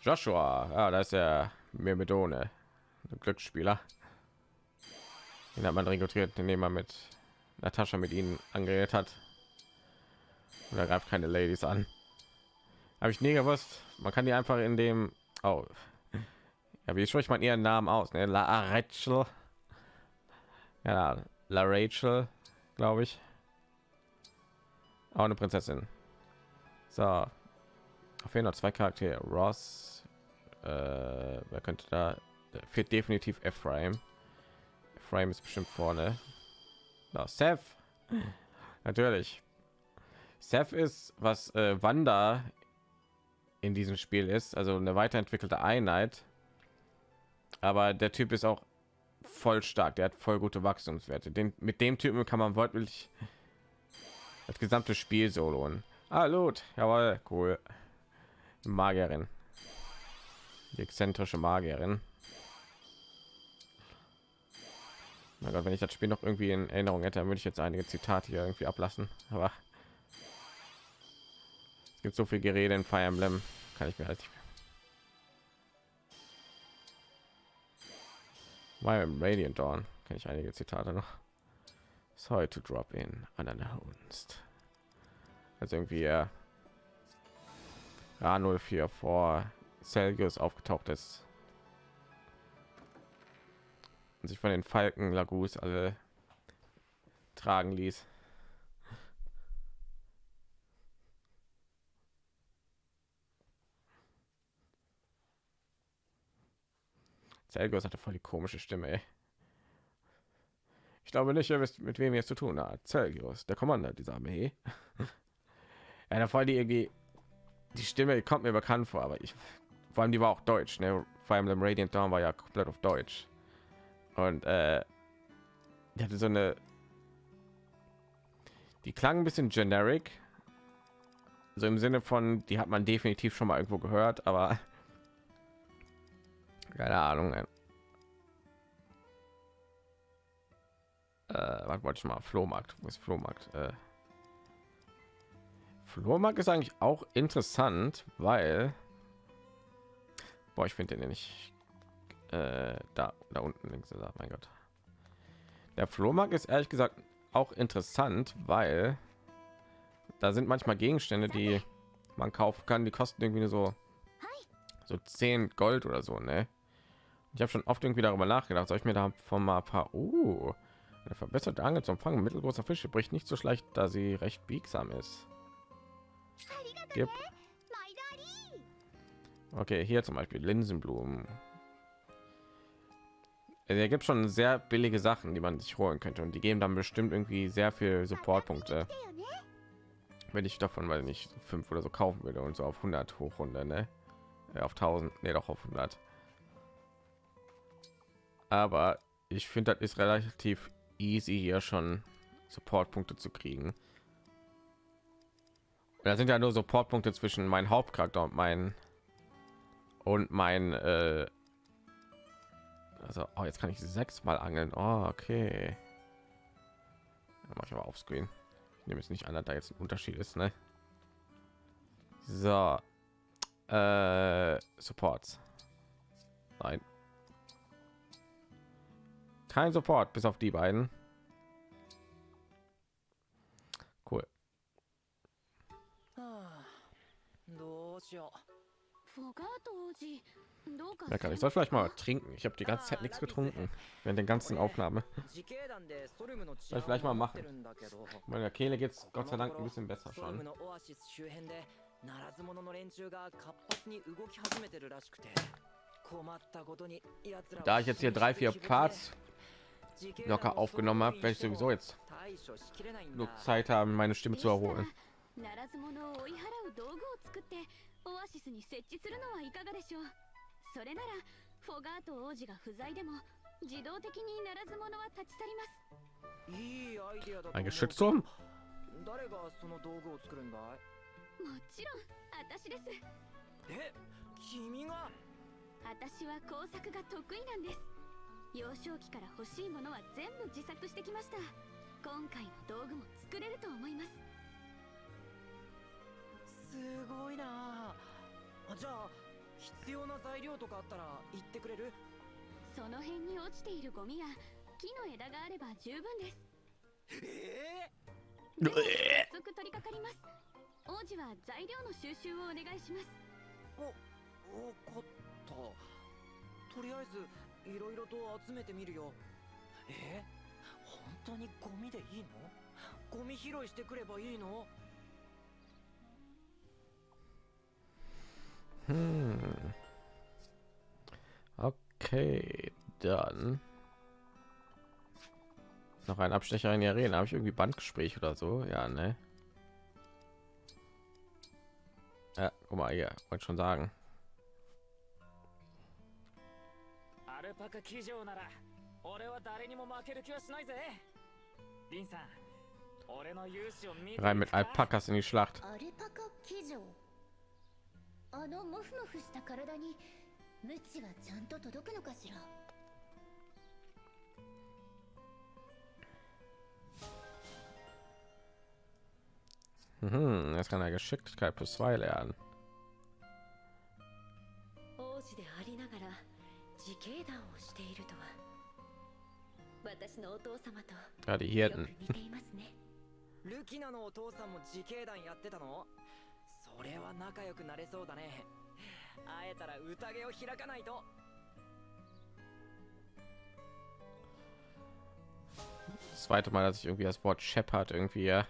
Joshua, ja, da ist er Myrmidone, Glücksspieler. Den hat man rekrutiert, indem man mit Natascha mit ihnen angeredet hat. Und er greift keine Ladies an. Habe ich nie gewusst. Man kann die einfach in dem. Oh. Ja, wie spricht man ihren Namen aus? Ne? La Rachel. Ja, La Rachel, glaube ich. Auch eine Prinzessin. So. Auf jeden Fall zwei Charaktere. Ross äh, wer könnte da fehlt definitiv Ephraim. Ephraim ist bestimmt vorne. Na, Seth. Natürlich. Seth ist was äh, Wanda in diesem Spiel ist, also eine weiterentwickelte Einheit. Aber der Typ ist auch voll stark. Der hat voll gute Wachstumswerte. Den, mit dem Typen kann man wortwörtlich das gesamte Spiel soloen. Hallo, jawohl, cool. Magierin die exzentrische Magierin. Na Gott, wenn ich das Spiel noch irgendwie in Erinnerung hätte, dann würde ich jetzt einige Zitate hier irgendwie ablassen. Aber es gibt so viel Gerede in Fire Emblem, kann ich mir halt. My Radiant Dawn kenne ich einige Zitate noch. Sorry to drop in unannounced. Also irgendwie ja, A04 vor Celsius aufgetaucht ist und sich von den Falken Lagus alle tragen ließ. Celsius hatte voll die komische Stimme. Ey. Ich glaube nicht, ihr wisst, mit wem ihr es zu tun hat. Celsius, der Commander dieser Armee. ja, da voll die irgendwie die Stimme kommt mir bekannt vor, aber ich vor allem die war auch deutsch. Ne? Vor allem im Radiant Dawn war ja komplett auf Deutsch und äh, die hatte so eine die klang ein bisschen generic so im Sinne von die hat man definitiv schon mal irgendwo gehört, aber keine Ahnung. Äh, was wollte ich mal? Flohmarkt. Wo ist Flohmarkt? Äh, Flohmarkt ist eigentlich auch interessant, weil boah, ich finde den nicht äh, da da unten links er, mein Gott. Der Flohmarkt ist ehrlich gesagt auch interessant, weil da sind manchmal Gegenstände, die man kaufen kann, die kosten irgendwie so so 10 Gold oder so, ne? Ich habe schon oft irgendwie darüber nachgedacht, soll ich mir da von mal ein paar uh, eine verbesserte Angel zum Fangen mittelgroßer Fische bricht nicht so schlecht, da sie recht biegsam ist. Gib. Okay, hier zum Beispiel Linsenblumen. Er gibt schon sehr billige Sachen, die man sich holen könnte und die geben dann bestimmt irgendwie sehr viel Supportpunkte. Wenn ich davon weil nicht fünf oder so kaufen würde und so auf 100 hochrunde, ne? Ja, auf 1000, nee, doch auf 100. Aber ich finde, das ist relativ easy hier schon Supportpunkte zu kriegen. Da sind ja nur Supportpunkte zwischen meinem Hauptcharakter und mein und mein äh, also oh, jetzt kann ich sechs mal angeln. Oh, okay. Mache ich aber auf screen. Ich nehme es nicht an dass da jetzt ein unterschied ist ne? so. Äh, supports. Nein kein support bis auf die beiden cool どうしようフォガート王子どうか ja, kann ich soll vielleicht mal trinken ich habe die ganze Zeit nichts getrunken während den ganzen Aufnahme soll ich vielleicht mal machen meiner Kehle geht es Gott sei Dank ein bisschen besser schon ならず者の連中が活発に動き始めてるらしくて困ったことに奴ら da ich jetzt hier drei vier Parts locker aufgenommen habe werde ich sowieso jetzt genug Zeit haben meine Stimme zu erholen ならず者を追い払う道具を作ってオアシスに設置するのはいかがでしょうそれならフォガート王子が不在でも自動的にならず者は立ち去りますいいアイデアだと ein 思う Geschützturm 誰がその道具を作るんだいもちろん私ですえ君が私は工作が得意なんです 幼少期から欲しいものは全部自作してきました。今回の道具も作れると思います。すごいな。あじゃあ必要な材料とかあったら言ってくれる？その辺に落ちているゴミや木の枝があれば十分です。えでは早速取り掛かります。王子は材料の収集をお願いします。えお分かった。とりあえずいろいろと集めてみるよえ本当にゴミでいいのゴミ拾いしてくればいいの Hm. Okay, dann noch ein Abstecher in die Arena. Habe ich irgendwie Bandgespräch oder so? Ja, ne? Ja, guck mal hier, wollte schon sagen. ルパカ騎乗なら俺は誰にも負ける気はしないぜリンさん俺の勇姿を見て Rein mit Alpakas in die Schlacht. アルパカ騎乗あのモフモフした体にムチはちゃんと届くのかしら Mhm, jetzt kann er Geschicklichkeit plus zwei lernen. Ja, die Hirten. Das zweite Mal, dass ich irgendwie das Wort Shepard irgendwie ja,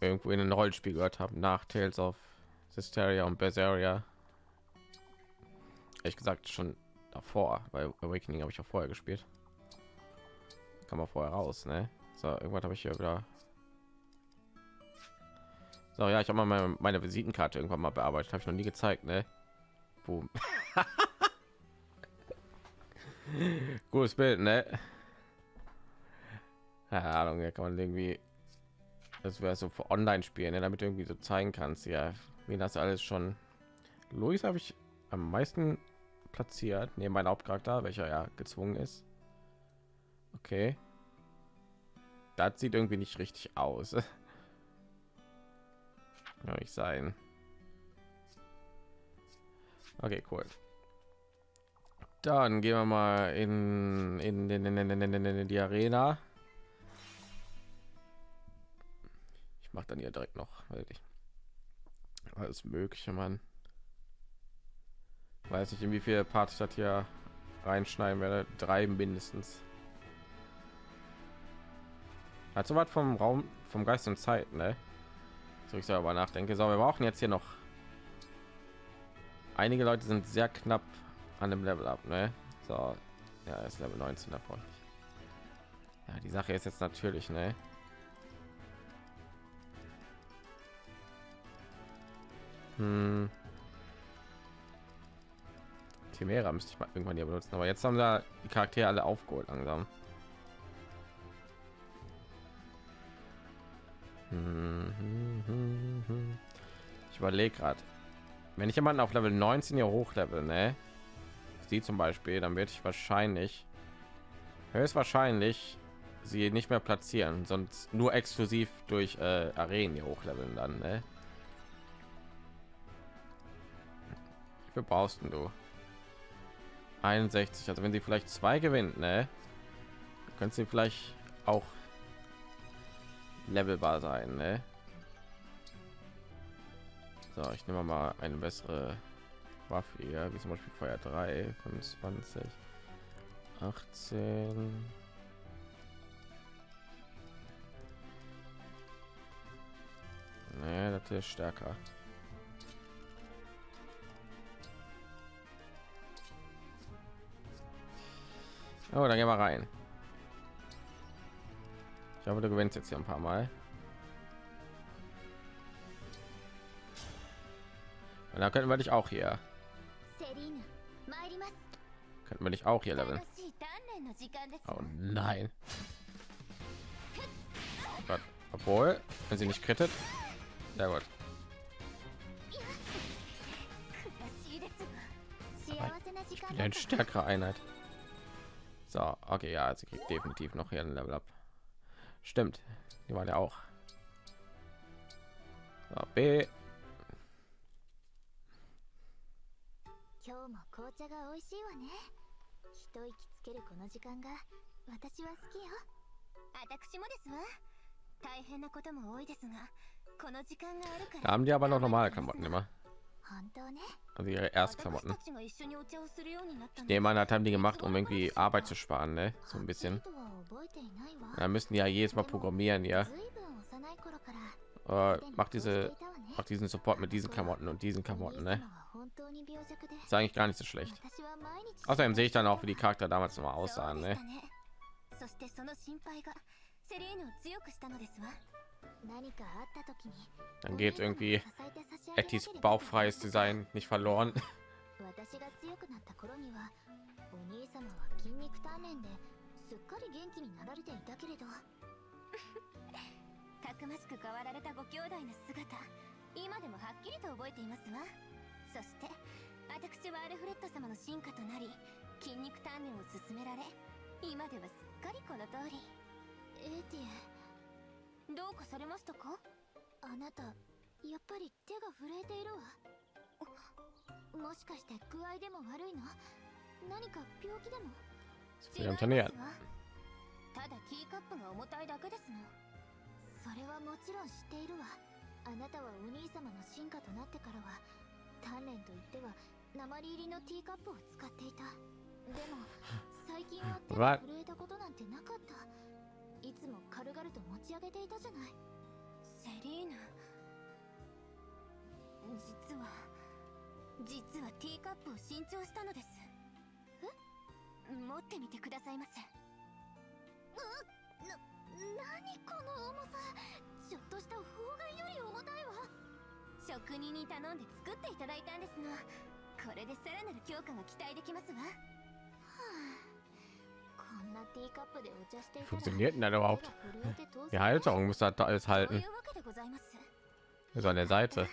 irgendwo in den Rollenspiel gehört habe, nach Tales of Systeria und Berseria. Ehrlich gesagt schon davor, weil Awakening habe ich auch vorher gespielt. Kann man vorher raus, ne? So, irgendwann habe ich hier wieder. So, ja, ich habe mal meine, meine Visitenkarte irgendwann mal bearbeitet, habe ich noch nie gezeigt, ne? Boom. Gutes Bild, ne? Keine Ahnung, ja, kann man irgendwie das wäre so für online spielen ne, damit irgendwie so zeigen kannst ja wie das alles schon Luis habe ich am meisten platziert neben meinem Hauptcharakter welcher ja gezwungen ist. Okay. Das sieht irgendwie nicht richtig aus. Kann nicht sein. Okay cool. Dann gehen wir mal in, in, in, in, die arena. Ich mache dann hier direkt noch wirklich alles mögliche man weiß nicht in wie viele parts ich das hier reinschneiden werde. Drei mindestens. Hat so was vom raum vom geist und zeit ne? So ich selber nachdenke. So wir brauchen jetzt hier noch. Einige leute sind sehr knapp an dem level ab ne? so ja ist level 19 da brauche ich. Ja die sache ist jetzt natürlich ne? Hm. Chimera müsste ich mal irgendwann hier benutzen, aber jetzt haben da die Charaktere alle aufgeholt langsam. Ich überlege gerade, wenn ich jemanden auf Level 19 hier hochlevel, ne? Sie zum Beispiel, dann werde ich wahrscheinlich höchstwahrscheinlich sie nicht mehr platzieren, sonst nur exklusiv durch äh, Arenen hier hochleveln dann, ne? Wie brauchst du? 61. Also wenn sie vielleicht zwei gewinnt, ne? Können sie vielleicht auch levelbar sein, ne? So, ich nehme mal eine bessere Waffe hier, wie zum Beispiel Feuer 3, 25, 18. Nee, das ist stärker. Oh, dann gehen wir rein. Ich hoffe, du gewinnst jetzt hier ein paar Mal. Und dann können wir dich auch hier. Könnten wir dich auch hier leveln. Oh nein. Gott. Obwohl, wenn sie nicht krittet. Sehr gut. Ich bin ein stärkere Einheit. So, okay, ja, also sie kriegt definitiv noch hier ein Level ab. Stimmt, die war ja auch. So, B. Da haben die aber noch normale Klamotten immer. Also ihre Erstklamotten. Ich nehme an, hat haben die gemacht, um irgendwie Arbeit zu sparen, ne? So ein bisschen. Da müssen die ja jedes Mal programmieren, ja. Macht diese, macht diesen Support mit diesen Klamotten und diesen Klamotten, ne? Ist eigentlich gar nicht so schlecht. Außerdem sehe ich dann auch, wie die Charakter damals noch mal aussahen, ne? Dann geht irgendwie Ettis ば bauchfreies Design nicht verloren. 私が強くなっかり元気になられていたけれど。たくましく変わられたご兄弟の姿今でもはっきりと覚えていますわ。そして私はアルフレッド様の進化となり筋肉鍛錬を進められ今ではすっかりこの通り。エーティエどうかされましたか？あなたやっぱり手が震えているわ。もしかして具合でも悪いの？何か病気でも？Wir haben trainiert. ただティーカップが重たいだけですの。それはもちろん知っているわ。あなたはお兄様の進化となってからは鍛錬といっては鉛入りのティーカップを使っていた。でも最近は手が?震えたことなんてなかったいつも軽々と持ち上げていたじゃない。セリーヌ。実は実はティーカップを新調したのです。え？持ってみてくださいませ。うな何この重さ。ちょっとした砲丸より重たいわ。職人に頼んで作っていただいたんですの。これでさらなる強化が期待できますわ Funktioniert denn das überhaupt? 手が震えて当然 Die Halterung muss das alles そうい halten. うわけでございます So an der Seite.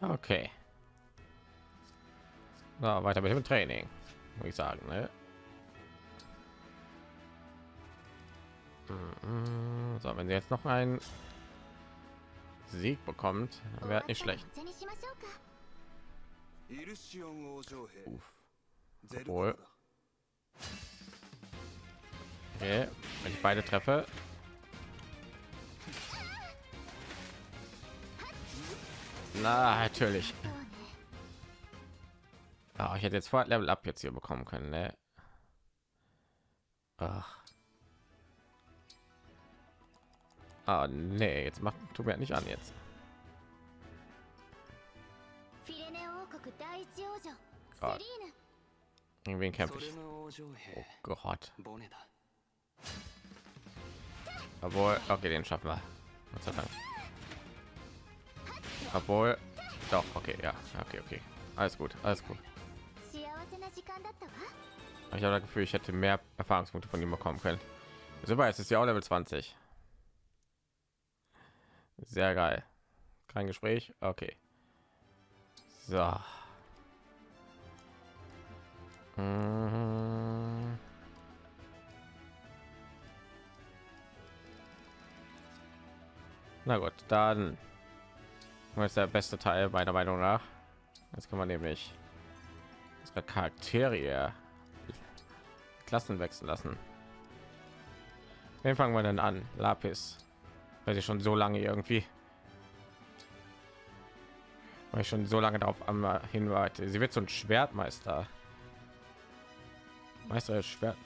Okay. Na, weiter mit dem Training, würde ich sagen. Ne? Mhm. So, wenn sie jetzt noch einen Sieg bekommt, wäre nicht schlecht. Uff. Obwohl. Okay, wenn ich beide treffe, Na, natürlich. Oh, ich hätte jetzt vor Level Up jetzt hier bekommen können, ne? Ach. Ah, nee, jetzt macht tut halt mir nicht an jetzt. Gott. Irgendwen kämpfe ich. Oh Gott. Obwohl, okay, den schaffen wir. Gott sei obwohl, doch, okay, ja, okay, okay. Alles gut, alles gut. Ich habe das Gefühl, ich hätte mehr Erfahrungspunkte von ihm bekommen können. Super, es ist ja auch Level 20. Sehr geil. Kein Gespräch. Okay. So. Mhm. Na gut, dann ist der beste Teil meiner Meinung nach. Jetzt kann man nämlich unsere Charaktere Klassen wechseln lassen. Wen fangen wir denn an? Lapis. Weil sie schon so lange irgendwie. Weil ich schon so lange darauf am hinweite. Sie wird so ein Schwertmeister. Meister Schwert.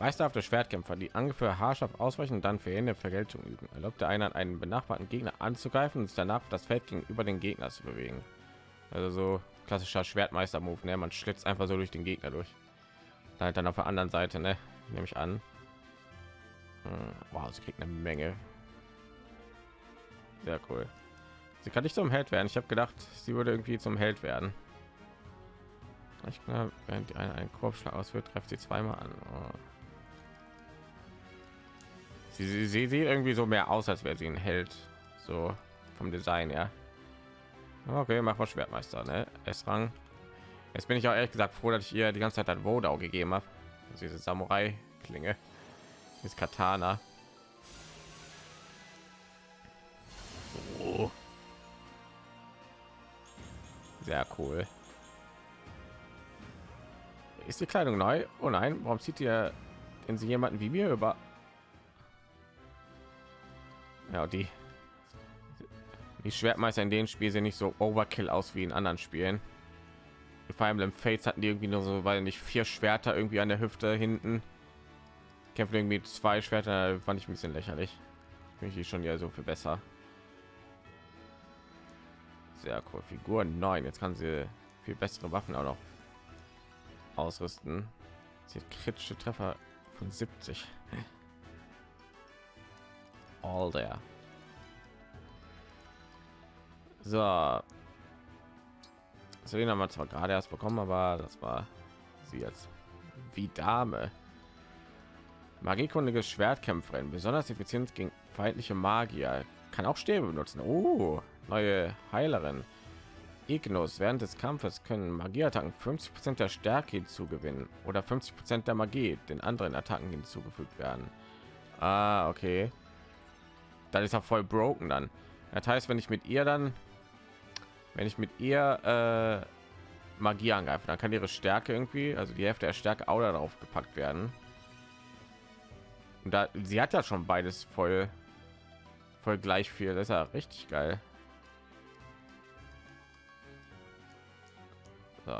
Meisterhafte Schwertkämpfer, die ungefähr haarscharf ausweichen und dann für jene Vergeltung üben. Erlaubt der Einheit einen benachbarten Gegner anzugreifen und sich danach das Feld gegenüber den Gegner zu bewegen. Also so klassischer Schwertmeister-Move, ne? Man schlitzt einfach so durch den Gegner durch. Dann halt dann auf der anderen Seite, ne? Nehme ich an. Hm, Wow, sie kriegt eine Menge. Sehr cool. Sie kann nicht zum Held werden. Ich habe gedacht, sie würde irgendwie zum Held werden. Ich glaube, während die eine einen Korbschlag ausführt, trifft sie zweimal an. Oh. Sie, sie, sie sieht irgendwie so mehr aus, als wäre sie ein Held. So vom Design, ja. Okay, mach mal Schwertmeister, ne? S-Rang. Jetzt bin ich auch ehrlich gesagt froh, dass ich ihr die ganze Zeit ein Wodau gegeben habe. Diese Samurai-Klinge. Dieses Katana. Oh. Sehr cool. Ist die Kleidung neu? Oh nein, warum zieht ihr denn sie jemanden wie mir über? Ja, die die Schwertmeister in den Spiel sehen nicht so Overkill aus wie in anderen Spielen. Vor allem im Fates hatten die irgendwie nur so, weil nicht vier Schwerter irgendwie an der Hüfte hinten. Kämpfen irgendwie zwei Schwerter, fand ich ein bisschen lächerlich. Finde ich schon ja so viel besser. Sehr cool. Figur 9. Jetzt kann sie viel bessere Waffen auch noch ausrüsten. Sie kritische Treffer von 70. There. So. Selena haben wir zwar gerade erst bekommen, aber das war sie jetzt wie Dame. Magiekundige Schwertkämpferin, besonders effizient gegen feindliche Magier, kann auch Stäbe benutzen. Oh, neue Heilerin. Ignos während des Kampfes können Magieattacken 50% der Stärke hinzugewinnen oder 50% der Magie den anderen Attacken hinzugefügt werden. Ah, okay. Dann ist er voll broken dann. Das heißt, wenn ich mit ihr dann, wenn ich mit ihr äh, Magie angreife, dann kann ihre Stärke irgendwie, also die Hälfte der Stärke auch darauf gepackt werden. Und da sie hat ja schon beides voll, voll gleich viel. Das ist ja richtig geil. So.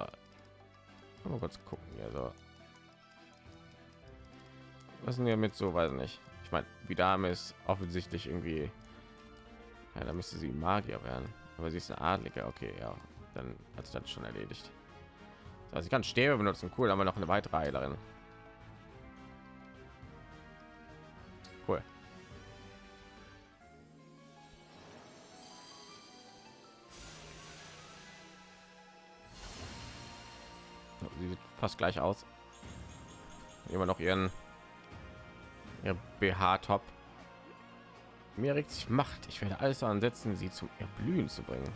Mal kurz gucken. Also, was sind wir mit so, weiß nicht. Ich meine, die Dame ist offensichtlich irgendwie, ja, da müsste sie Magier werden, aber sie ist eine Adlige. Okay, ja, dann hat sich das schon erledigt. Also ich kann Stäbe benutzen. Cool, haben wir noch eine weitere Heilerin. Cool. Sie sieht fast gleich aus. Immer noch ihren ihr BH-Top. Mir regt sich Macht. Ich werde alles daran setzen, sie zum Erblühen zu bringen.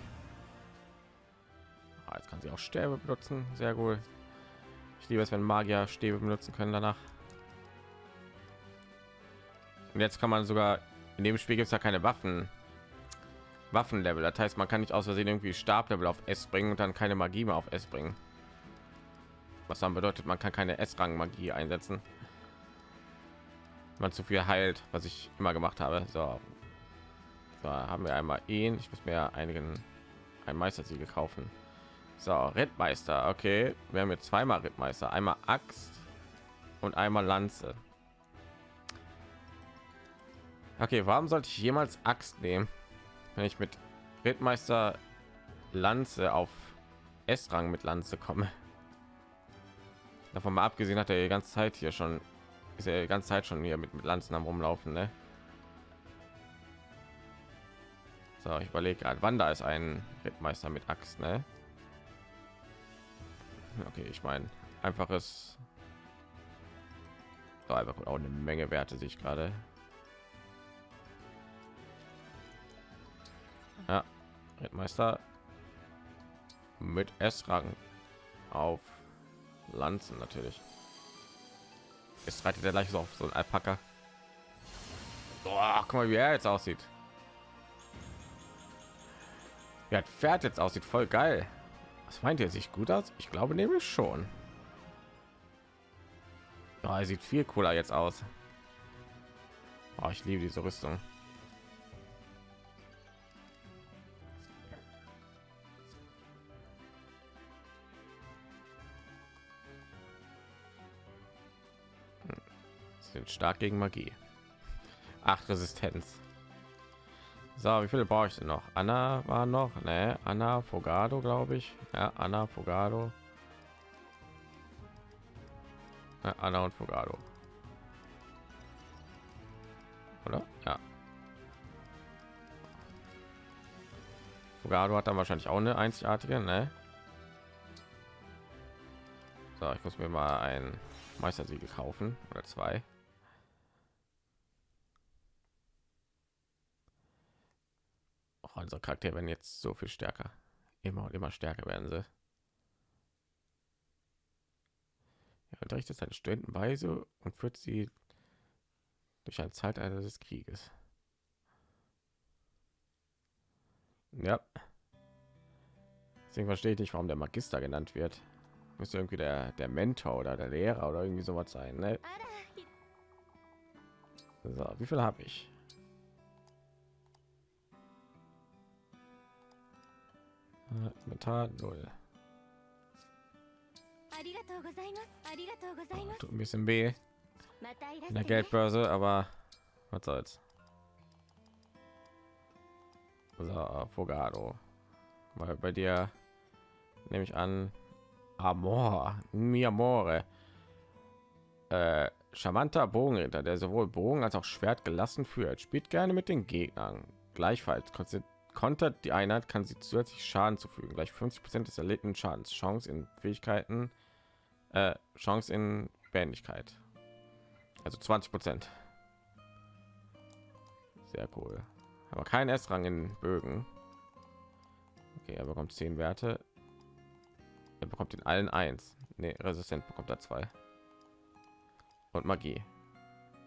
Ah, jetzt kann sie auch Stäbe benutzen. Sehr gut. Ich liebe es, wenn Magier Stäbe benutzen können danach. Und jetzt kann man sogar in dem Spiel gibt es ja keine Waffen. Waffenlevel. Das heißt, man kann nicht aus Versehen irgendwie Stablevel auf S bringen und dann keine Magie mehr auf S bringen. Was dann bedeutet, man kann keine S-Rang-Magie einsetzen. Man zu viel heilt, was ich immer gemacht habe. So, so haben wir einmal ihn. Ich muss mir einigen ein Meistersiegel kaufen. So, Rittmeister. Okay, wir haben jetzt zweimal Rittmeister. Einmal Axt und einmal Lanze. Okay, warum sollte ich jemals Axt nehmen, wenn ich mit Rittmeister Lanze auf S-Rang mit Lanze komme? Davon mal abgesehen hat er die ganze Zeit hier schon ist ja die ganze Zeit schon hier mit, mit Lanzen am rumlaufen, ne? So, ich überlege gerade, wann da ist ein Rittmeister mit Axt, ne? Okay, ich meine, einfaches so, einfach auch eine Menge Werte sich gerade. Ja, Rittmeister mit S-Rang auf Lanzen natürlich. Jetzt reitet er gleich so auf so ein Alpaka. Oh, guck mal, wie er jetzt aussieht. Wie hat Pferd jetzt aussieht, voll geil. Was meint ihr, sich gut aus? Ich glaube nämlich schon. Oh, er sieht viel cooler jetzt aus. Oh, ich liebe diese Rüstung. Sind stark gegen Magie. Acht Resistenz. So, wie viele brauche ich denn noch? Anna war noch, ne? Anna Fogado, glaube ich. Ja, Anna Fogado. Ja, Anna und Fogado. Oder? Ja. Fogado hat dann wahrscheinlich auch eine einzigartige, ne? So, ich muss mir mal ein Meistersiegel kaufen oder zwei. Auch unsere Charaktere werden jetzt so viel stärker. Immer und immer stärker werden sie. Er unterrichtet seine Studentenweise und führt sie durch ein Zeitalter des Krieges. Ja. Deswegen verstehe ich nicht, warum der Magister genannt wird. Müsste irgendwie der, der Mentor oder der Lehrer oder irgendwie sowas sein. Ne? So, wie viel habe ich? Inventar null. Oh, tut ein bisschen weh in der Geldbörse, aber was soll's. So, Fogado. Weil bei dir nehme ich an, Amor, mi amore. Äh, charmanter Bogenritter, der sowohl Bogen als auch Schwert gelassen führt, spielt gerne mit den Gegnern. Gleichfalls konzentriert kontert die Einheit, kann sie zusätzlich Schaden zufügen. Gleich 50 Prozent des erlittenen Schadens. Chance in Fähigkeiten, äh, Chance in Bändigkeit. Also 20 Prozent. Sehr cool. Aber kein S-Rang in Bögen. Okay, er bekommt 10 Werte. Er bekommt in allen eins. Nee, resistent bekommt er zwei. Und Magie.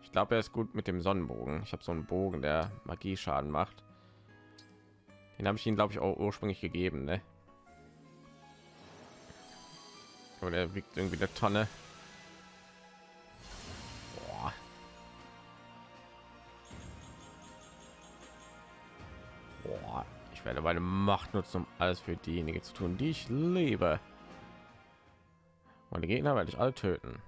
Ich glaube, er ist gut mit dem Sonnenbogen. Ich habe so einen Bogen, der Magie Schaden macht. Den habe ich ihn, glaube ich, auch ursprünglich gegeben, ne? Aber der wiegt irgendwie eine Tonne. Boah. Ich werde meine Macht nutzen, um alles für diejenigen zu tun, die ich liebe. Und die Gegner werde ich alle töten.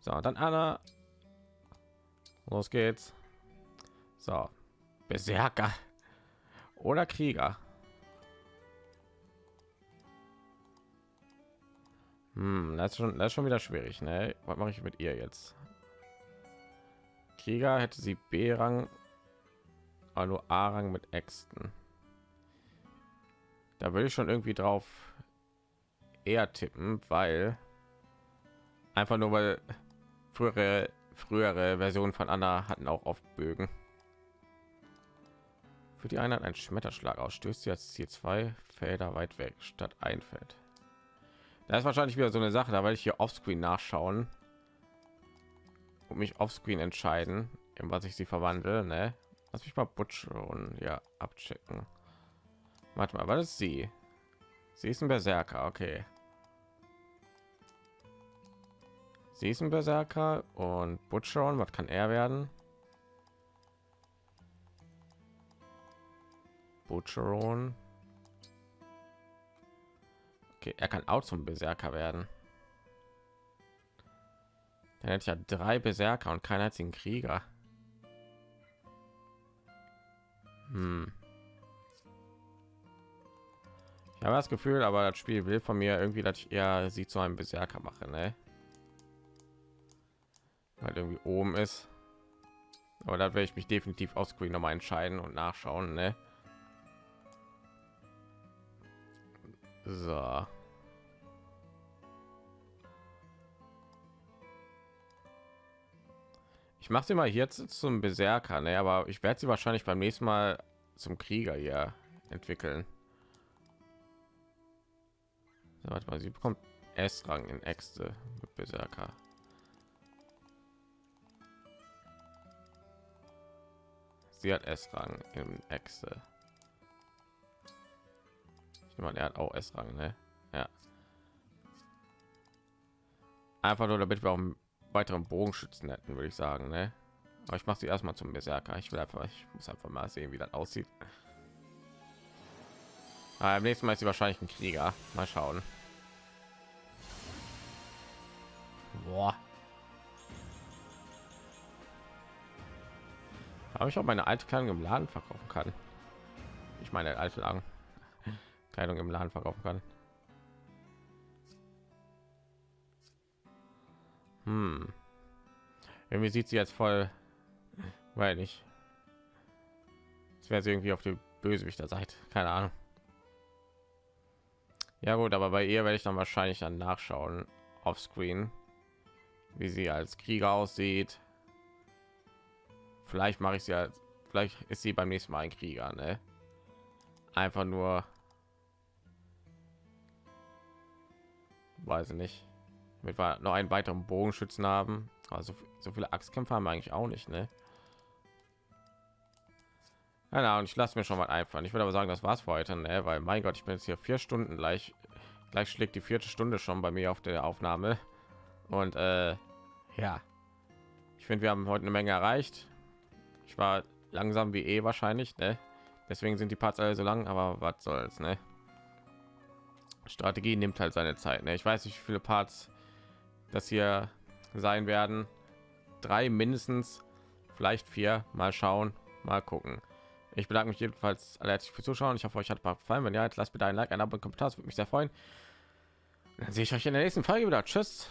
So, dann Anna. Los geht's. So, Berserker oder Krieger. Hm, das ist schon, das ist schon wieder schwierig. Ne? Was mache ich mit ihr jetzt? Krieger hätte sie B-Rang, aber nur A-Rang mit Äxten. Da würde ich schon irgendwie drauf eher tippen, weil einfach nur weil frühere frühere Versionen von Anna hatten auch oft Bögen. Für die Einheit ein Schmetterschlag ausstößt jetzt Ziel zwei Felder weit weg statt ein Feld. Da ist wahrscheinlich wieder so eine Sache, da werde ich hier offscreen nachschauen und mich offscreen entscheiden, in was ich sie verwandle. Ne? Lass mich mal Butch und ja abchecken. Warte mal, was ist sie? Sie ist ein Berserker, okay. Sie ist ein Berserker und Butcheron, was kann er werden? Butcheron. Okay, er kann auch zum Berserker werden. Dann hätte ich ja drei Berserker und keinen einzigen Krieger. Hm. Ich habe das Gefühl, aber das Spiel will von mir irgendwie, dass ich eher sie zu einem Berserker mache, ne? Weil irgendwie oben ist. Aber da werde ich mich definitiv auf Screen noch mal entscheiden und nachschauen, ne? So. Ich mache sie mal jetzt zum Berserker, ne? aber ich werde sie wahrscheinlich beim nächsten Mal zum Krieger hier entwickeln. So, warte mal, sie bekommt S-Rang in Äxte mit Berserker. Sie hat S-Rang im Äxte. Ich meine, er hat auch S-Rang, ne? Ja. Einfach nur, damit wir auch einen weiteren Bogenschützen hätten, würde ich sagen, ne? Aber ich mache sie erstmal zum Berserker. Ich will einfach, ich muss einfach mal sehen, wie das aussieht. Aber am nächsten Mal ist sie wahrscheinlich ein Krieger. Mal schauen. Boah. Habe ich auch meine alte Kleidung im Laden verkaufen kann. Ich meine alte Lagen. Kleidung im Laden verkaufen kann. Hm. Irgendwie sieht sie jetzt voll, weil nicht. Es wäre irgendwie auf die Bösewichter Seite. Keine Ahnung. Ja gut, aber bei ihr werde ich dann wahrscheinlich dann nachschauen auf Screen, wie sie als Krieger aussieht. Vielleicht mache ich sie als, vielleicht ist sie beim nächsten Mal ein Krieger, ne? Einfach nur weiß ich nicht. Mit wir noch einen weiteren bogenschützen haben. Also so viele axtkämpfer haben wir eigentlich auch nicht ne? Ja, und ich lasse mir schon mal einfallen. Ich würde aber sagen das war's für heute ne? weil mein gott ich bin jetzt hier vier stunden gleich gleich schlägt die vierte stunde schon bei mir auf der aufnahme. Und äh, ja. Ich finde wir haben heute eine menge erreicht. Ich war langsam wie eh wahrscheinlich ne? deswegen sind die parts alle so lang aber was soll's ne? Strategie nimmt halt seine Zeit. Ne? Ich weiß nicht, wie viele Parts das hier sein werden. Drei mindestens, vielleicht vier. Mal schauen, mal gucken. Ich bedanke mich jedenfalls alle herzlich fürs Zuschauen. Ich hoffe, euch hat gefallen. Wenn ja, lasst bitte ein Like, ein Abo und Kommentar. Das würde mich sehr freuen. Dann sehe ich euch in der nächsten Folge wieder. Tschüss.